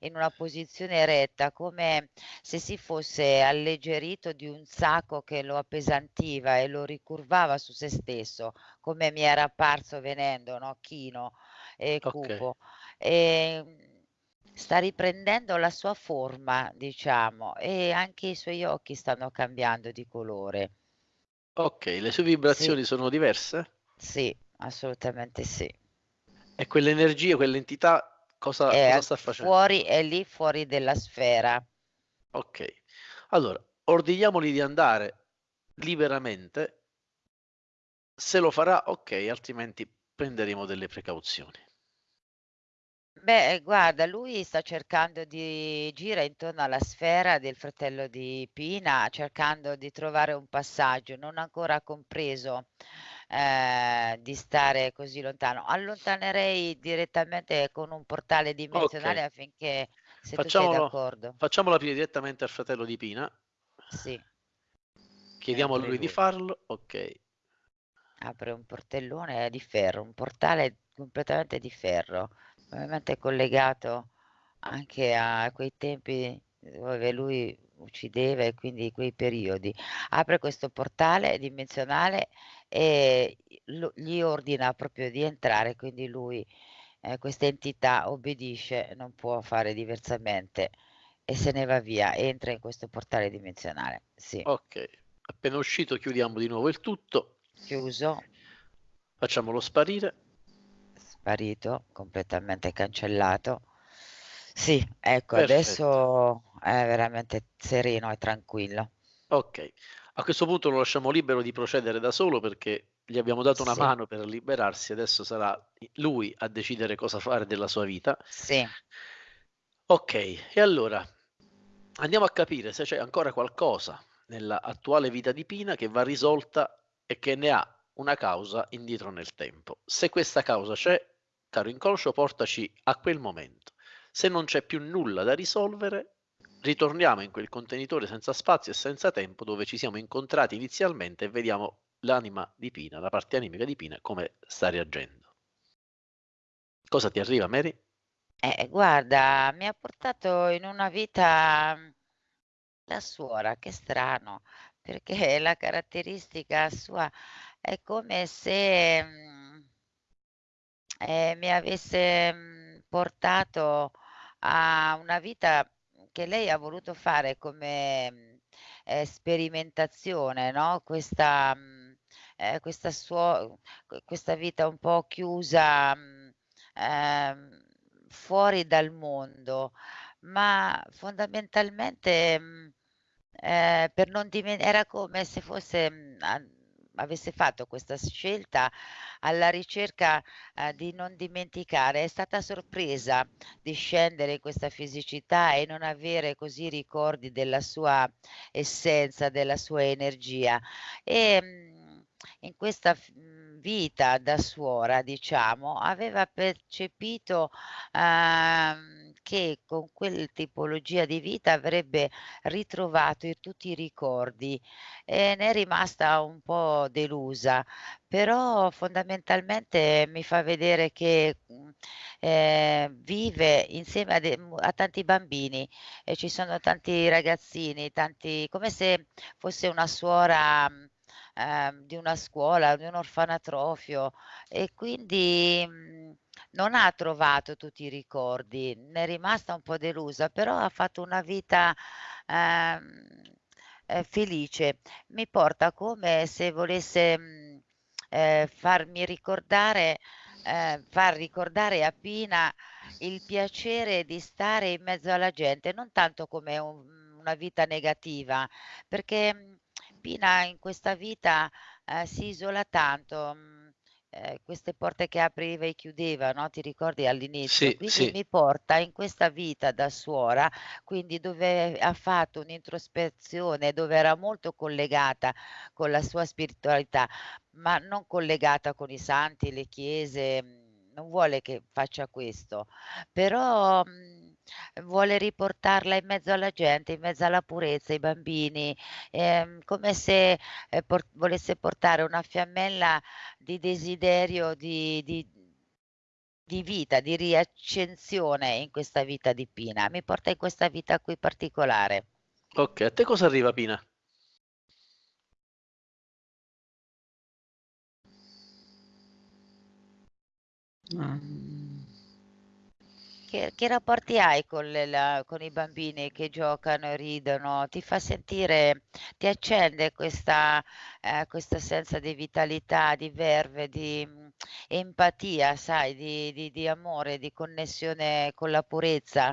in una posizione retta, come se si fosse alleggerito di un sacco che lo appesantiva e lo ricurvava su se stesso, come mi era apparso venendo, no? Chino e Ok, cupo. Ehm, sta riprendendo la sua forma, diciamo, e anche i suoi occhi stanno cambiando di colore. ok, le sue Sì, vibrazioni sono diverse? sì, assolutamente sì. E quell'energia, quell'entità, cosa, È cosa sta facendo? fuori, è lì fuori della sfera. Ok, allora, ordiniamogli di andare liberamente, se lo farà, ok, altrimenti prenderemo delle precauzioni. Beh, eh, guarda, lui sta cercando di gira intorno alla sfera del fratello di Pina, cercando di trovare un passaggio, non ha ancora compreso eh, di stare così lontano. Allontanerei direttamente con un portale dimensionale Ok, affinché, se tu sei facciamolo, d'accordo, facciamolo aprire direttamente al fratello di Pina, sì, chiediamo a apri lui di lui. farlo, ok, Apre un portellone di ferro, un portale completamente di ferro, probabilmente collegato anche a quei tempi dove lui uccideva e quindi quei periodi. Apre questo portale dimensionale e gli ordina proprio di entrare, quindi lui, ehm, questa entità obbedisce, non può fare diversamente e se ne va via, entra in questo portale dimensionale. Sì, ok. Appena uscito chiudiamo di nuovo il tutto, chiuso. facciamolo sparire, Sparito, completamente cancellato. Sì, ecco, perfetto, adesso è veramente sereno e tranquillo. ok. A questo punto lo lasciamo libero di procedere da solo perché gli abbiamo dato una Sì, mano per liberarsi, adesso sarà lui a decidere cosa fare della sua vita. sì. Ok, e allora andiamo a capire se c'è ancora qualcosa nella attuale vita di Pina che va risolta e che ne ha una causa indietro nel tempo. Se questa causa c'è, caro inconscio, portaci a quel momento. Se non c'è più nulla da risolvere, ritorniamo in quel contenitore senza spazio e senza tempo dove ci siamo incontrati inizialmente e vediamo l'anima di Pina, la parte animica di Pina, come sta reagendo. Cosa ti arriva, Mary? Eh, guarda, mi ha portato in una vita la suora, che strano, perché la caratteristica sua è come se, mhmm, ehm, mi avesse, mhmm, portato a una vita che lei ha voluto fare come mhmm, eh, sperimentazione, no, questa, ehm, questa suo questa vita un po' chiusa, ehm, fuori dal mondo, ma fondamentalmente, ehm, per non dimen era come se fosse, a avesse fatto questa scelta alla ricerca, ehm, di non dimenticare. È stata sorpresa di scendere in questa fisicità e non avere così ricordi della sua essenza, della sua energia. Ehm, in questa mhmm, vita da suora, diciamo, aveva percepito, ehm, che con quel tipologia di vita avrebbe ritrovato tutti i ricordi. E ne è rimasta un po' delusa, però fondamentalmente mi fa vedere che, mhmm, ehm, vive insieme a de mu a tanti bambini e ci sono tanti ragazzini, tanti come se fosse una suora, ehm, di una scuola, di un orfanatrofio e quindi, mhmm, non ha trovato tutti i ricordi, ne è rimasta un po' delusa, però ha fatto una vita, ehm, ehm, felice. Mi porta come se volesse, mhmm, ehm, farmi ricordare ehm, far ricordare a Pina il piacere di stare in mezzo alla gente, non tanto come un una vita negativa, perché, mhmm, Pina in questa vita, ehm, si isola tanto, mhmm, ehm, queste porte che apriva e chiudeva, no, ti ricordi all'inizio? Sì, Quindi sì. mi porta in questa vita da suora, quindi dove ha fatto un'introspezione, dove era molto collegata con la sua spiritualità, ma non collegata con i santi, le chiese, mhmm, non vuole che faccia questo, però, mhmm, vuole riportarla in mezzo alla gente, in mezzo alla purezza, ai bambini, ehm, come se, ehm, por volesse portare una fiammella di desiderio di di di vita, di riaccensione in questa vita di Pina. Mi porta in questa vita qui particolare. Okay, a te cosa arriva Pina? Mhmm Che che rapporti hai con le la con i bambini che giocano e ridono? Ti fa sentire ti accende questa ehm, questa senza di vitalità, di verve, di, mhmm, empatia, sai, di di di amore, di connessione con la purezza?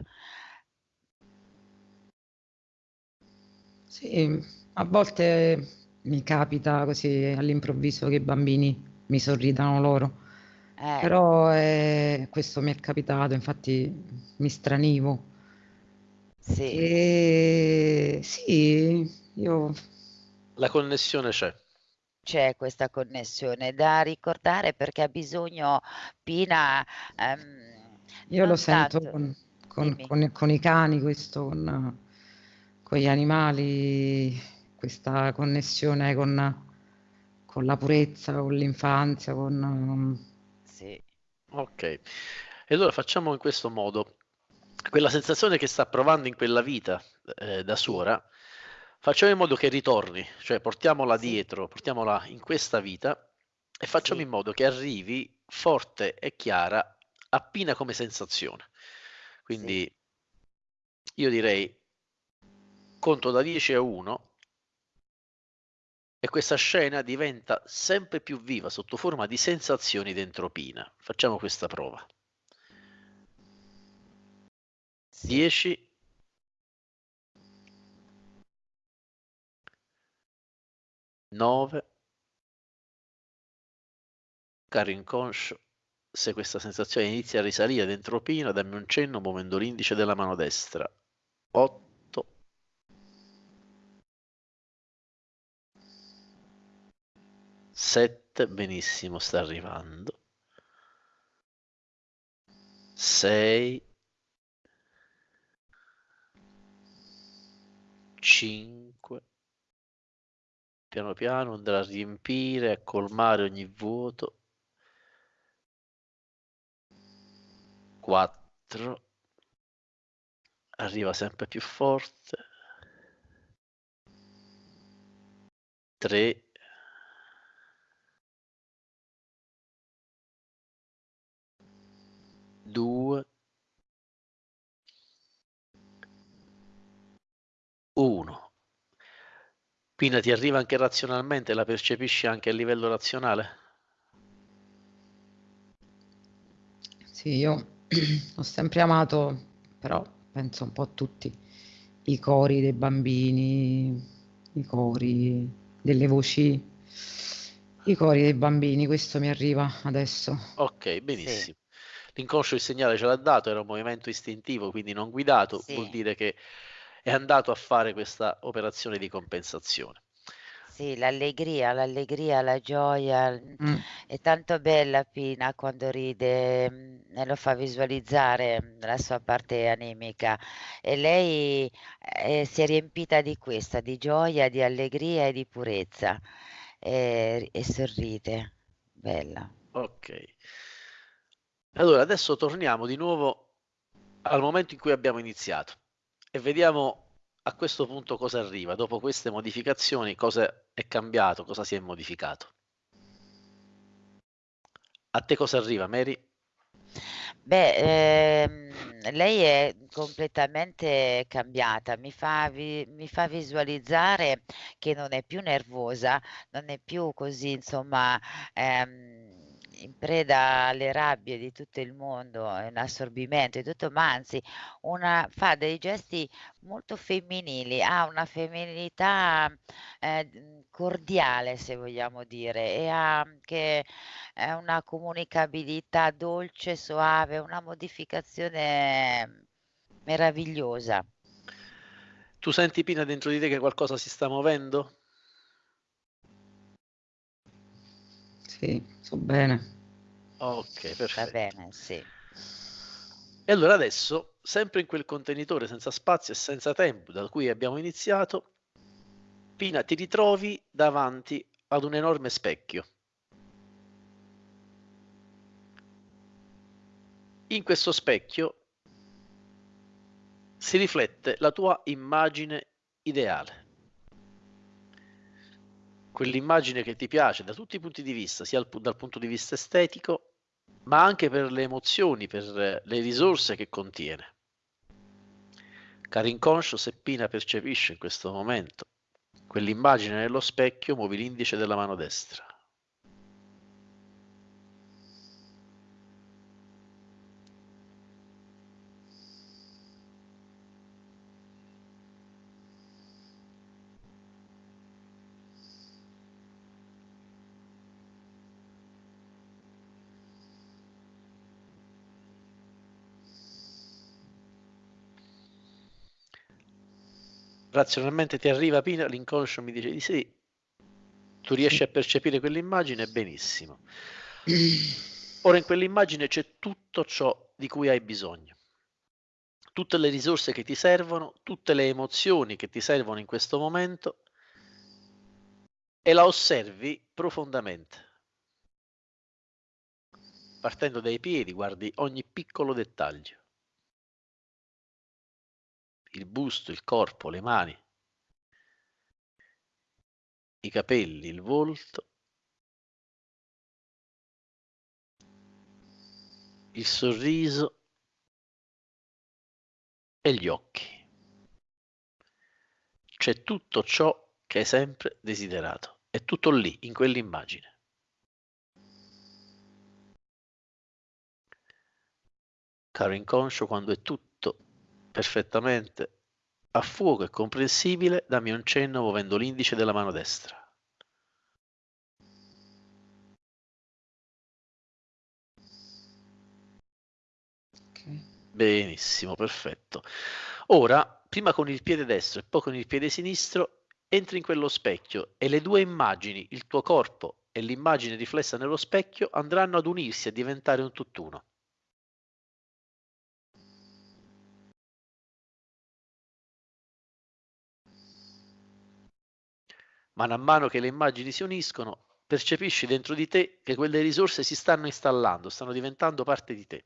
Sì, a volte mi capita così all'improvviso che i bambini mi sorridano loro, Eh. però, ehm, questo mi è capitato, infatti mi stranivo. Sì. Ehm, sì, io La connessione c'è. C'è questa connessione da ricordare perché ha bisogno Pina, ehm, Io lo non sento tanto con con con con i cani questo, con con gli animali, questa connessione con con la purezza, con l'infanzia, con Sì. Okay. E allora facciamo in questo modo: quella sensazione che sta provando in quella vita, ehm, da Sì. suora, facciamo in modo che ritorni, cioè portiamola Sì. dietro, portiamola in questa vita e facciamo Sì. in modo che arrivi forte e chiara a Pina come sensazione. Sì. Quindi io direi conto da 10 a 1 e questa scena diventa sempre più viva sotto forma di sensazioni Pina. Facciamo questa prova. Sì. 10 9 Caro inconscio, se questa sensazione inizia a risalire Pina, dammi un cenno muovendo l'indice della mano destra. 8 7, benissimo, sta arrivando. 6 5 Piano piano andrà a riempire, a colmare ogni vuoto. 4 Arriva sempre più forte. 3 2 1 Pina ti arriva anche razionalmente, la percepisci anche a livello razionale? Sì, io ho sempre amato, però penso un po' a tutti, i cori dei bambini, i cori delle voci, i cori dei bambini, questo mi arriva adesso. Ok, benissimo. Sì. L'inconscio il segnale ce l'ha dato, era un movimento istintivo, quindi non guidato, sì. vuol dire che è andato a fare questa operazione di compensazione. Sì, l'allegria, l'allegria, la gioia, mm. è tanto bella Pina quando ride mm, e lo fa visualizzare la sua parte animica e lei eh, si è riempita di questa, di gioia, di allegria e di purezza e, e sorride, bella. Ok. Allora, adesso torniamo di nuovo al momento in cui abbiamo iniziato e vediamo a questo punto cosa arriva, dopo queste modificazioni cosa è cambiato, cosa si è modificato. A te cosa arriva, Mary? Beh, ehm, lei è completamente cambiata, mi fa, vi- mi fa visualizzare che non è più nervosa, non è più così, insomma, ehm, in preda alle rabbie di tutto il mondo, in assorbimento e tutto, ma anzi una, fa dei gesti molto femminili, ha una femminilità eh, cordiale, se vogliamo dire, e ha anche eh, una comunicabilità dolce, soave, una modificazione meravigliosa. Tu senti Pina dentro di te che qualcosa si sta muovendo? Sì, so bene. Ok, perfetto. Va bene, sì. E allora adesso, sempre in quel contenitore senza spazio e senza tempo da cui abbiamo iniziato, Pina ti ritrovi davanti ad un enorme specchio. In questo specchio si riflette la tua immagine ideale quell'immagine che ti piace da tutti i punti di vista, sia dal punto di vista estetico, ma anche per le emozioni, per le risorse che contiene. Caro inconscio, se Pina percepisce in questo momento quell'immagine nello specchio, muovi l'indice della mano destra. Razionalmente ti arriva Pina, l'inconscio mi dice di sì, tu riesci a percepire quell'immagine benissimo. Ora in quell'immagine c'è tutto ciò di cui hai bisogno, tutte le risorse che ti servono, tutte le emozioni che ti servono in questo momento e la osservi profondamente. Partendo dai piedi guardi ogni piccolo dettaglio il busto, il corpo, le mani, i capelli, il volto, il sorriso e gli occhi. C'è tutto ciò che hai sempre desiderato. È tutto lì, in quell'immagine. Caro inconscio, quando è tutto perfettamente a fuoco e comprensibile, dammi un cenno muovendo l'indice della mano destra. Benissimo, perfetto. Ora, prima con il piede destro e poi con il piede sinistro, entri in quello specchio e le due immagini, il tuo corpo e l'immagine riflessa nello specchio, andranno ad unirsi e diventare un tutt'uno. Man mano che le immagini si uniscono, percepisci dentro di te che quelle risorse si stanno installando, stanno diventando parte di te.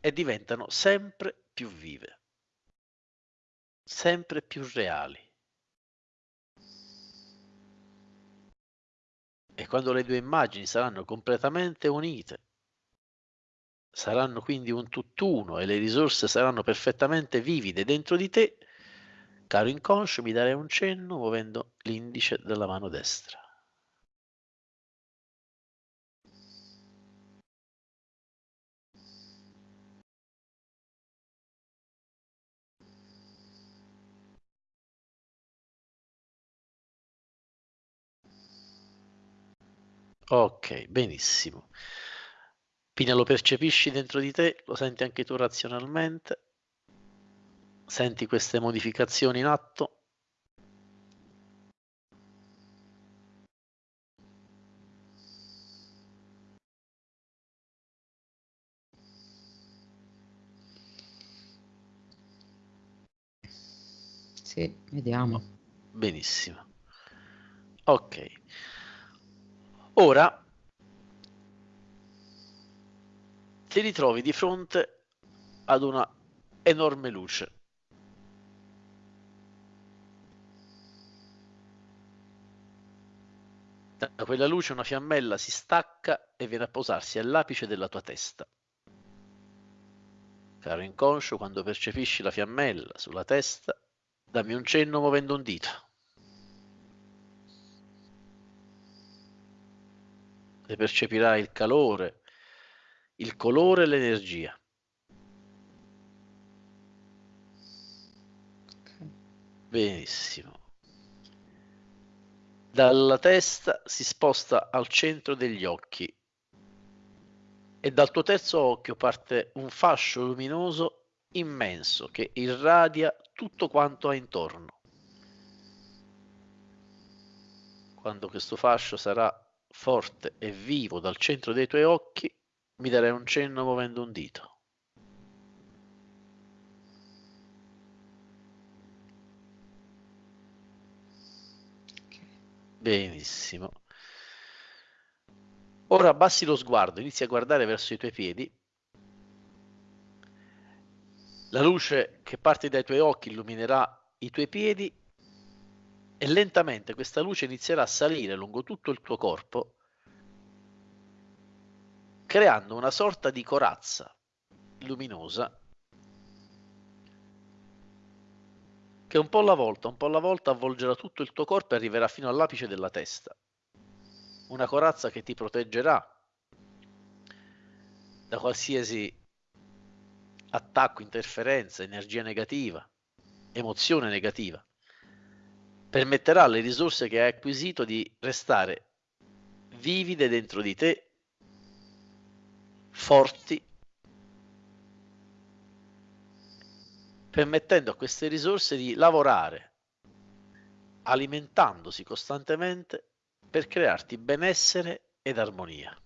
E diventano sempre più vive, sempre più reali. E quando le due immagini saranno completamente unite, saranno quindi un tutt'uno e le risorse saranno perfettamente vivide dentro di te, Caro inconscio, mi darei un cenno muovendo l'indice della mano destra. Ok, benissimo. Pina, lo percepisci dentro di te? Lo senti anche tu razionalmente? Senti queste modificazioni in atto? Sì, vediamo. Benissimo. Ok. Ora ti ritrovi di fronte ad una enorme luce. Da quella luce una fiammella si stacca e viene a posarsi all'apice della tua testa. Caro inconscio, quando percepisci la fiammella sulla testa, dammi un cenno muovendo un dito. E percepirai il calore, il colore e l'energia. Benissimo. Dalla testa si sposta al centro degli occhi e dal tuo terzo occhio parte un fascio luminoso immenso che irradia tutto quanto ha intorno. Quando questo fascio sarà forte e vivo dal centro dei tuoi occhi, mi darei un cenno muovendo un dito. Benissimo. Ora abbassi lo sguardo, inizi a guardare verso i tuoi piedi. La luce che parte dai tuoi occhi illuminerà i tuoi piedi e lentamente questa luce inizierà a salire lungo tutto il tuo corpo, creando una sorta di corazza luminosa che un po' alla volta, un po' alla volta avvolgerà tutto il tuo corpo e arriverà fino all'apice della testa. Una corazza che ti proteggerà da qualsiasi attacco, interferenza, energia negativa, emozione negativa. Permetterà alle risorse che hai acquisito di restare vivide dentro di te, forti permettendo a queste risorse di lavorare, alimentandosi costantemente per crearti benessere ed armonia.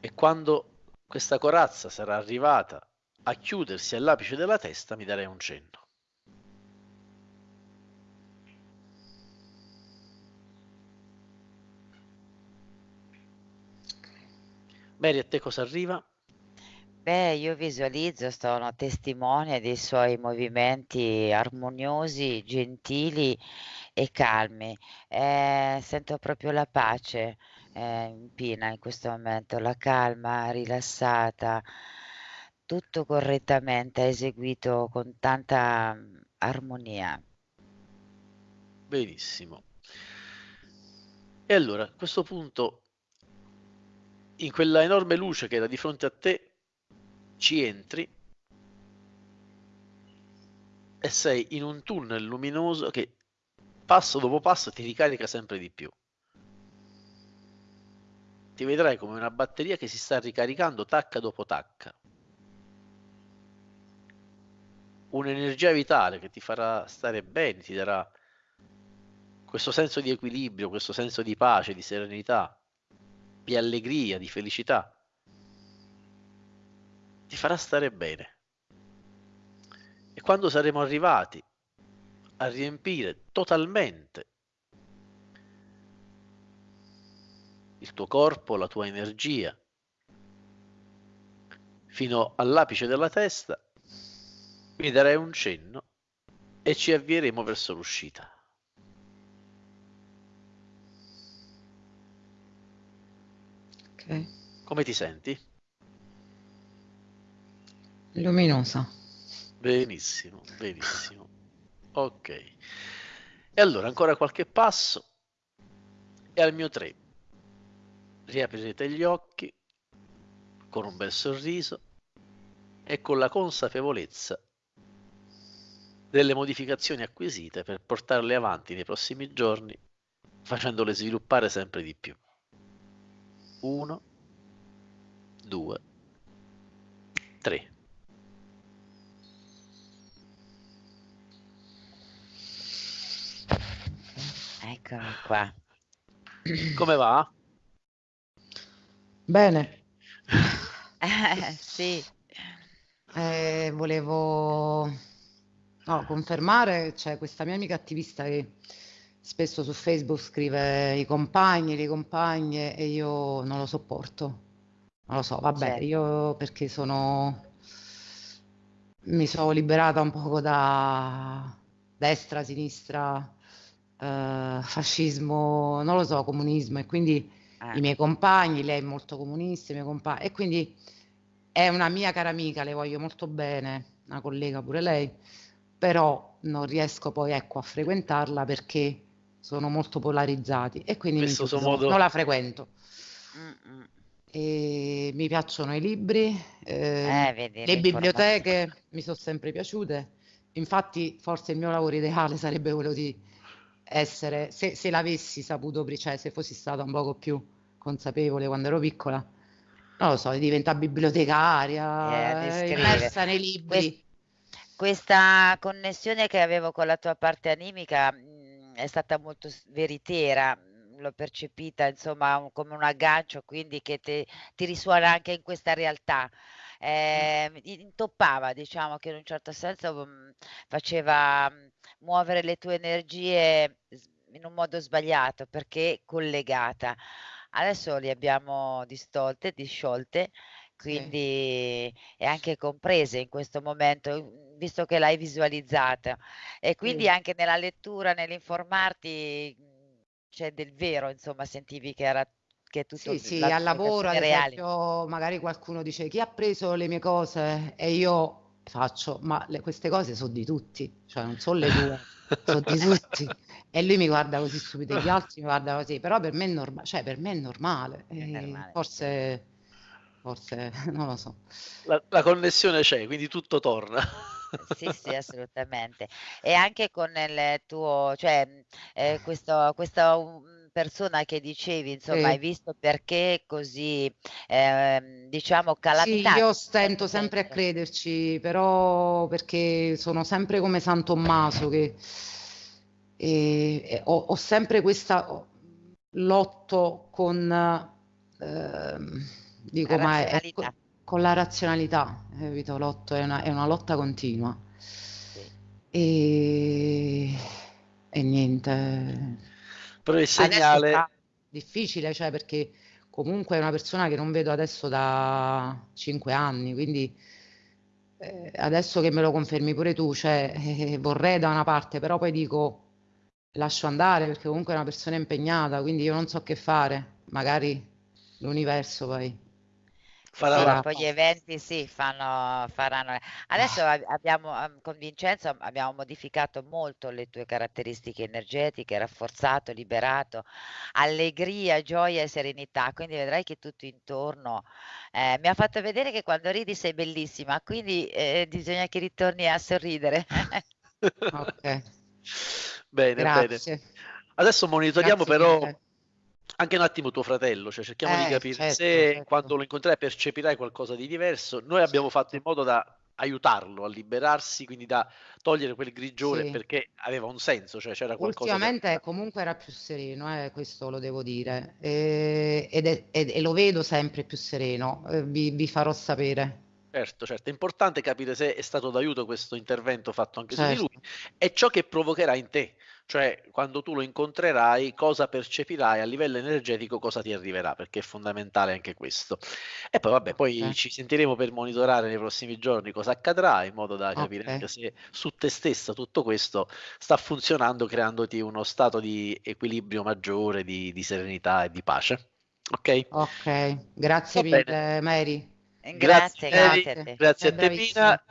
E quando questa corazza sarà arrivata a chiudersi all'apice della testa, mi darei un cenno. Mary, a te cosa arriva? Beh, io visualizzo, sono testimone dei suoi movimenti armoniosi, gentili e calmi. Eh, sento proprio la pace eh, in Pina in questo momento, la calma, rilassata, tutto correttamente eseguito con tanta mm, armonia. Benissimo. E allora, a questo punto in quella enorme luce che era di fronte a te, ci entri e sei in un tunnel luminoso che passo dopo passo ti ricarica sempre di più. Ti vedrai come una batteria che si sta ricaricando tacca dopo tacca. Un'energia vitale che ti farà stare bene, ti darà questo senso di equilibrio, questo senso di pace, di serenità di allegria, di felicità. Ti farà stare bene. E quando saremo arrivati a riempire totalmente il tuo corpo, la tua energia, fino all'apice della testa, mi darei un cenno e ci avvieremo verso l'uscita. Come ti senti? Luminosa. Benissimo, benissimo. Ok. E allora ancora qualche passo e al mio 3 riaprirete gli occhi con un bel sorriso e con la consapevolezza delle modificazioni acquisite per portarle avanti nei prossimi giorni facendole sviluppare sempre di più. Uno, due, tre. Eccomi qua. Come va? Bene. Eh, sì. Eh, volevo no, confermare, c'è questa mia amica attivista che spesso su Facebook scrive i compagni, le compagne e io non lo sopporto. Non lo so, vabbè, Certo. io perché sono mi sono liberata un poco da destra, sinistra, eh, fascismo, non lo so, comunismo e quindi Ah, i miei compagni, lei è molto comunista, i miei compagni, e quindi è una mia cara amica, le voglio molto bene, una collega pure lei, però non riesco poi ecco, a frequentarla perché sono molto polarizzati e quindi chiudo, modo- non la frequento. mm, mm. E mi piacciono i libri, eh, Eh, vedi, le biblioteche mi sono sempre piaciute, infatti forse il mio lavoro ideale sarebbe quello di essere, se, se l'avessi saputo, cioè se fossi stata un poco più consapevole quando ero piccola, non lo so, di diventare bibliotecaria, Eh, di eh, scrivere. immersa nei libri. Questa connessione che avevo con la tua parte animica è stata molto veritiera, mh, l'ho percepita insomma un- come un aggancio, quindi che te- ti risuona anche in questa realtà. Eh, intoppava, diciamo che in un certo senso mh, faceva mh, muovere le tue energie in un modo sbagliato perché collegata. Adesso li abbiamo distolte, disciolte, Sì. quindi e anche comprese in questo momento, mhmm, visto che l'hai visualizzata. E quindi Sì. anche nella lettura, nell'informarti, c'è del vero, insomma, sentivi che era che tutto Sì, sì, la al lavoro ad esempio magari qualcuno dice chi ha preso le mie cose e io faccio, ma le- queste cose sono di tutti, cioè non sono le tue, sono di tutti. E lui mi guarda così stupido, e gli altri mi guardano così, però per me è normale, cioè per me è normale, È e normale. forse, forse, non lo so. La, la connessione c'è, quindi tutto torna. Sì, sì, assolutamente. E anche con il tuo, cioè, mh, eh, questo, questa um, persona che dicevi, insomma, hai Sì. visto perché così, ehm, diciamo, Sì, io in un stento sempre a senso. crederci, però perché sono sempre come San Tommaso che e- e ho, ho sempre questa ho- lotto con, ehm, dico, La ma è, è co- razionalità. Con la razionalità, capito? Lotto è una, è una lotta continua e, e niente. Però il segnale, difficile, cioè perché comunque è una persona che non vedo adesso da cinque anni, quindi eh, adesso che me lo confermi pure tu, cioè eh, vorrei da una parte, però poi dico lascio andare perché comunque è una persona impegnata, quindi io non so che fare, magari l'universo poi farà Sì, la farà. poi gli eventi sì, fanno, faranno. Adesso ab- abbiamo, ehm, con Vincenzo abbiamo modificato molto le tue caratteristiche energetiche, rafforzato, liberato, allegria, gioia e serenità. Quindi vedrai che tutto intorno eh, mi ha fatto vedere che quando ridi sei bellissima, quindi eh, bisogna che ritorni a sorridere. Ok, Bene, bene. grazie, Adesso monitoriamo grazie però mille. Anche un attimo tuo fratello, cioè cerchiamo di Eh, capire certo, se quando certo. lo incontrerai percepirai qualcosa di diverso. Noi abbiamo fatto in Certo. modo da aiutarlo a liberarsi, quindi da togliere quel grigiore Sì. perché aveva un senso, cioè c'era qualcosa che Ultimamente comunque era più sereno, eh, questo lo devo dire, e, ed è- ed- e lo vedo sempre più sereno, eh, vi, vi farò sapere. Certo, certo, è importante capire se è stato d'aiuto questo intervento fatto anche su di lui Certo, e ciò che provocherà in te, cioè quando tu lo incontrerai, cosa percepirai a livello energetico, cosa ti arriverà, perché è fondamentale anche questo. E poi vabbè, poi ok, ci sentiremo per monitorare nei prossimi giorni cosa accadrà, in modo da capire anche ok, se su te stessa tutto questo sta funzionando, creandoti uno stato di equilibrio maggiore, di, di serenità e di pace. Ok? Ok, grazie Va mille bene. Mary. Grazie, Mary, grazie a te. grazie a te. Pina,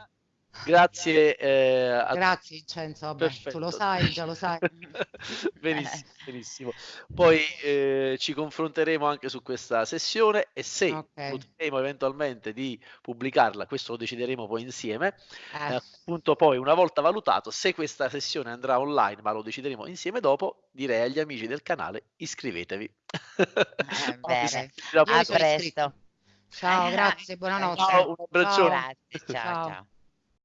grazie eh, a Grazie Vincenzo, vabbè, tu lo sai, già lo sai. benissimo, benissimo. Poi eh, ci confronteremo anche su questa sessione e se Ok. potremo eventualmente di pubblicarla, questo lo decideremo poi insieme. Eh, Eh, appunto poi una volta valutato se questa sessione andrà online, ma lo decideremo insieme dopo, direi agli amici del canale iscrivetevi. Eh, bene. A presto. Ciao, grazie, buonanotte. Ciao, un abbraccione. Ciao, grazie, ciao, Ciao. ciao.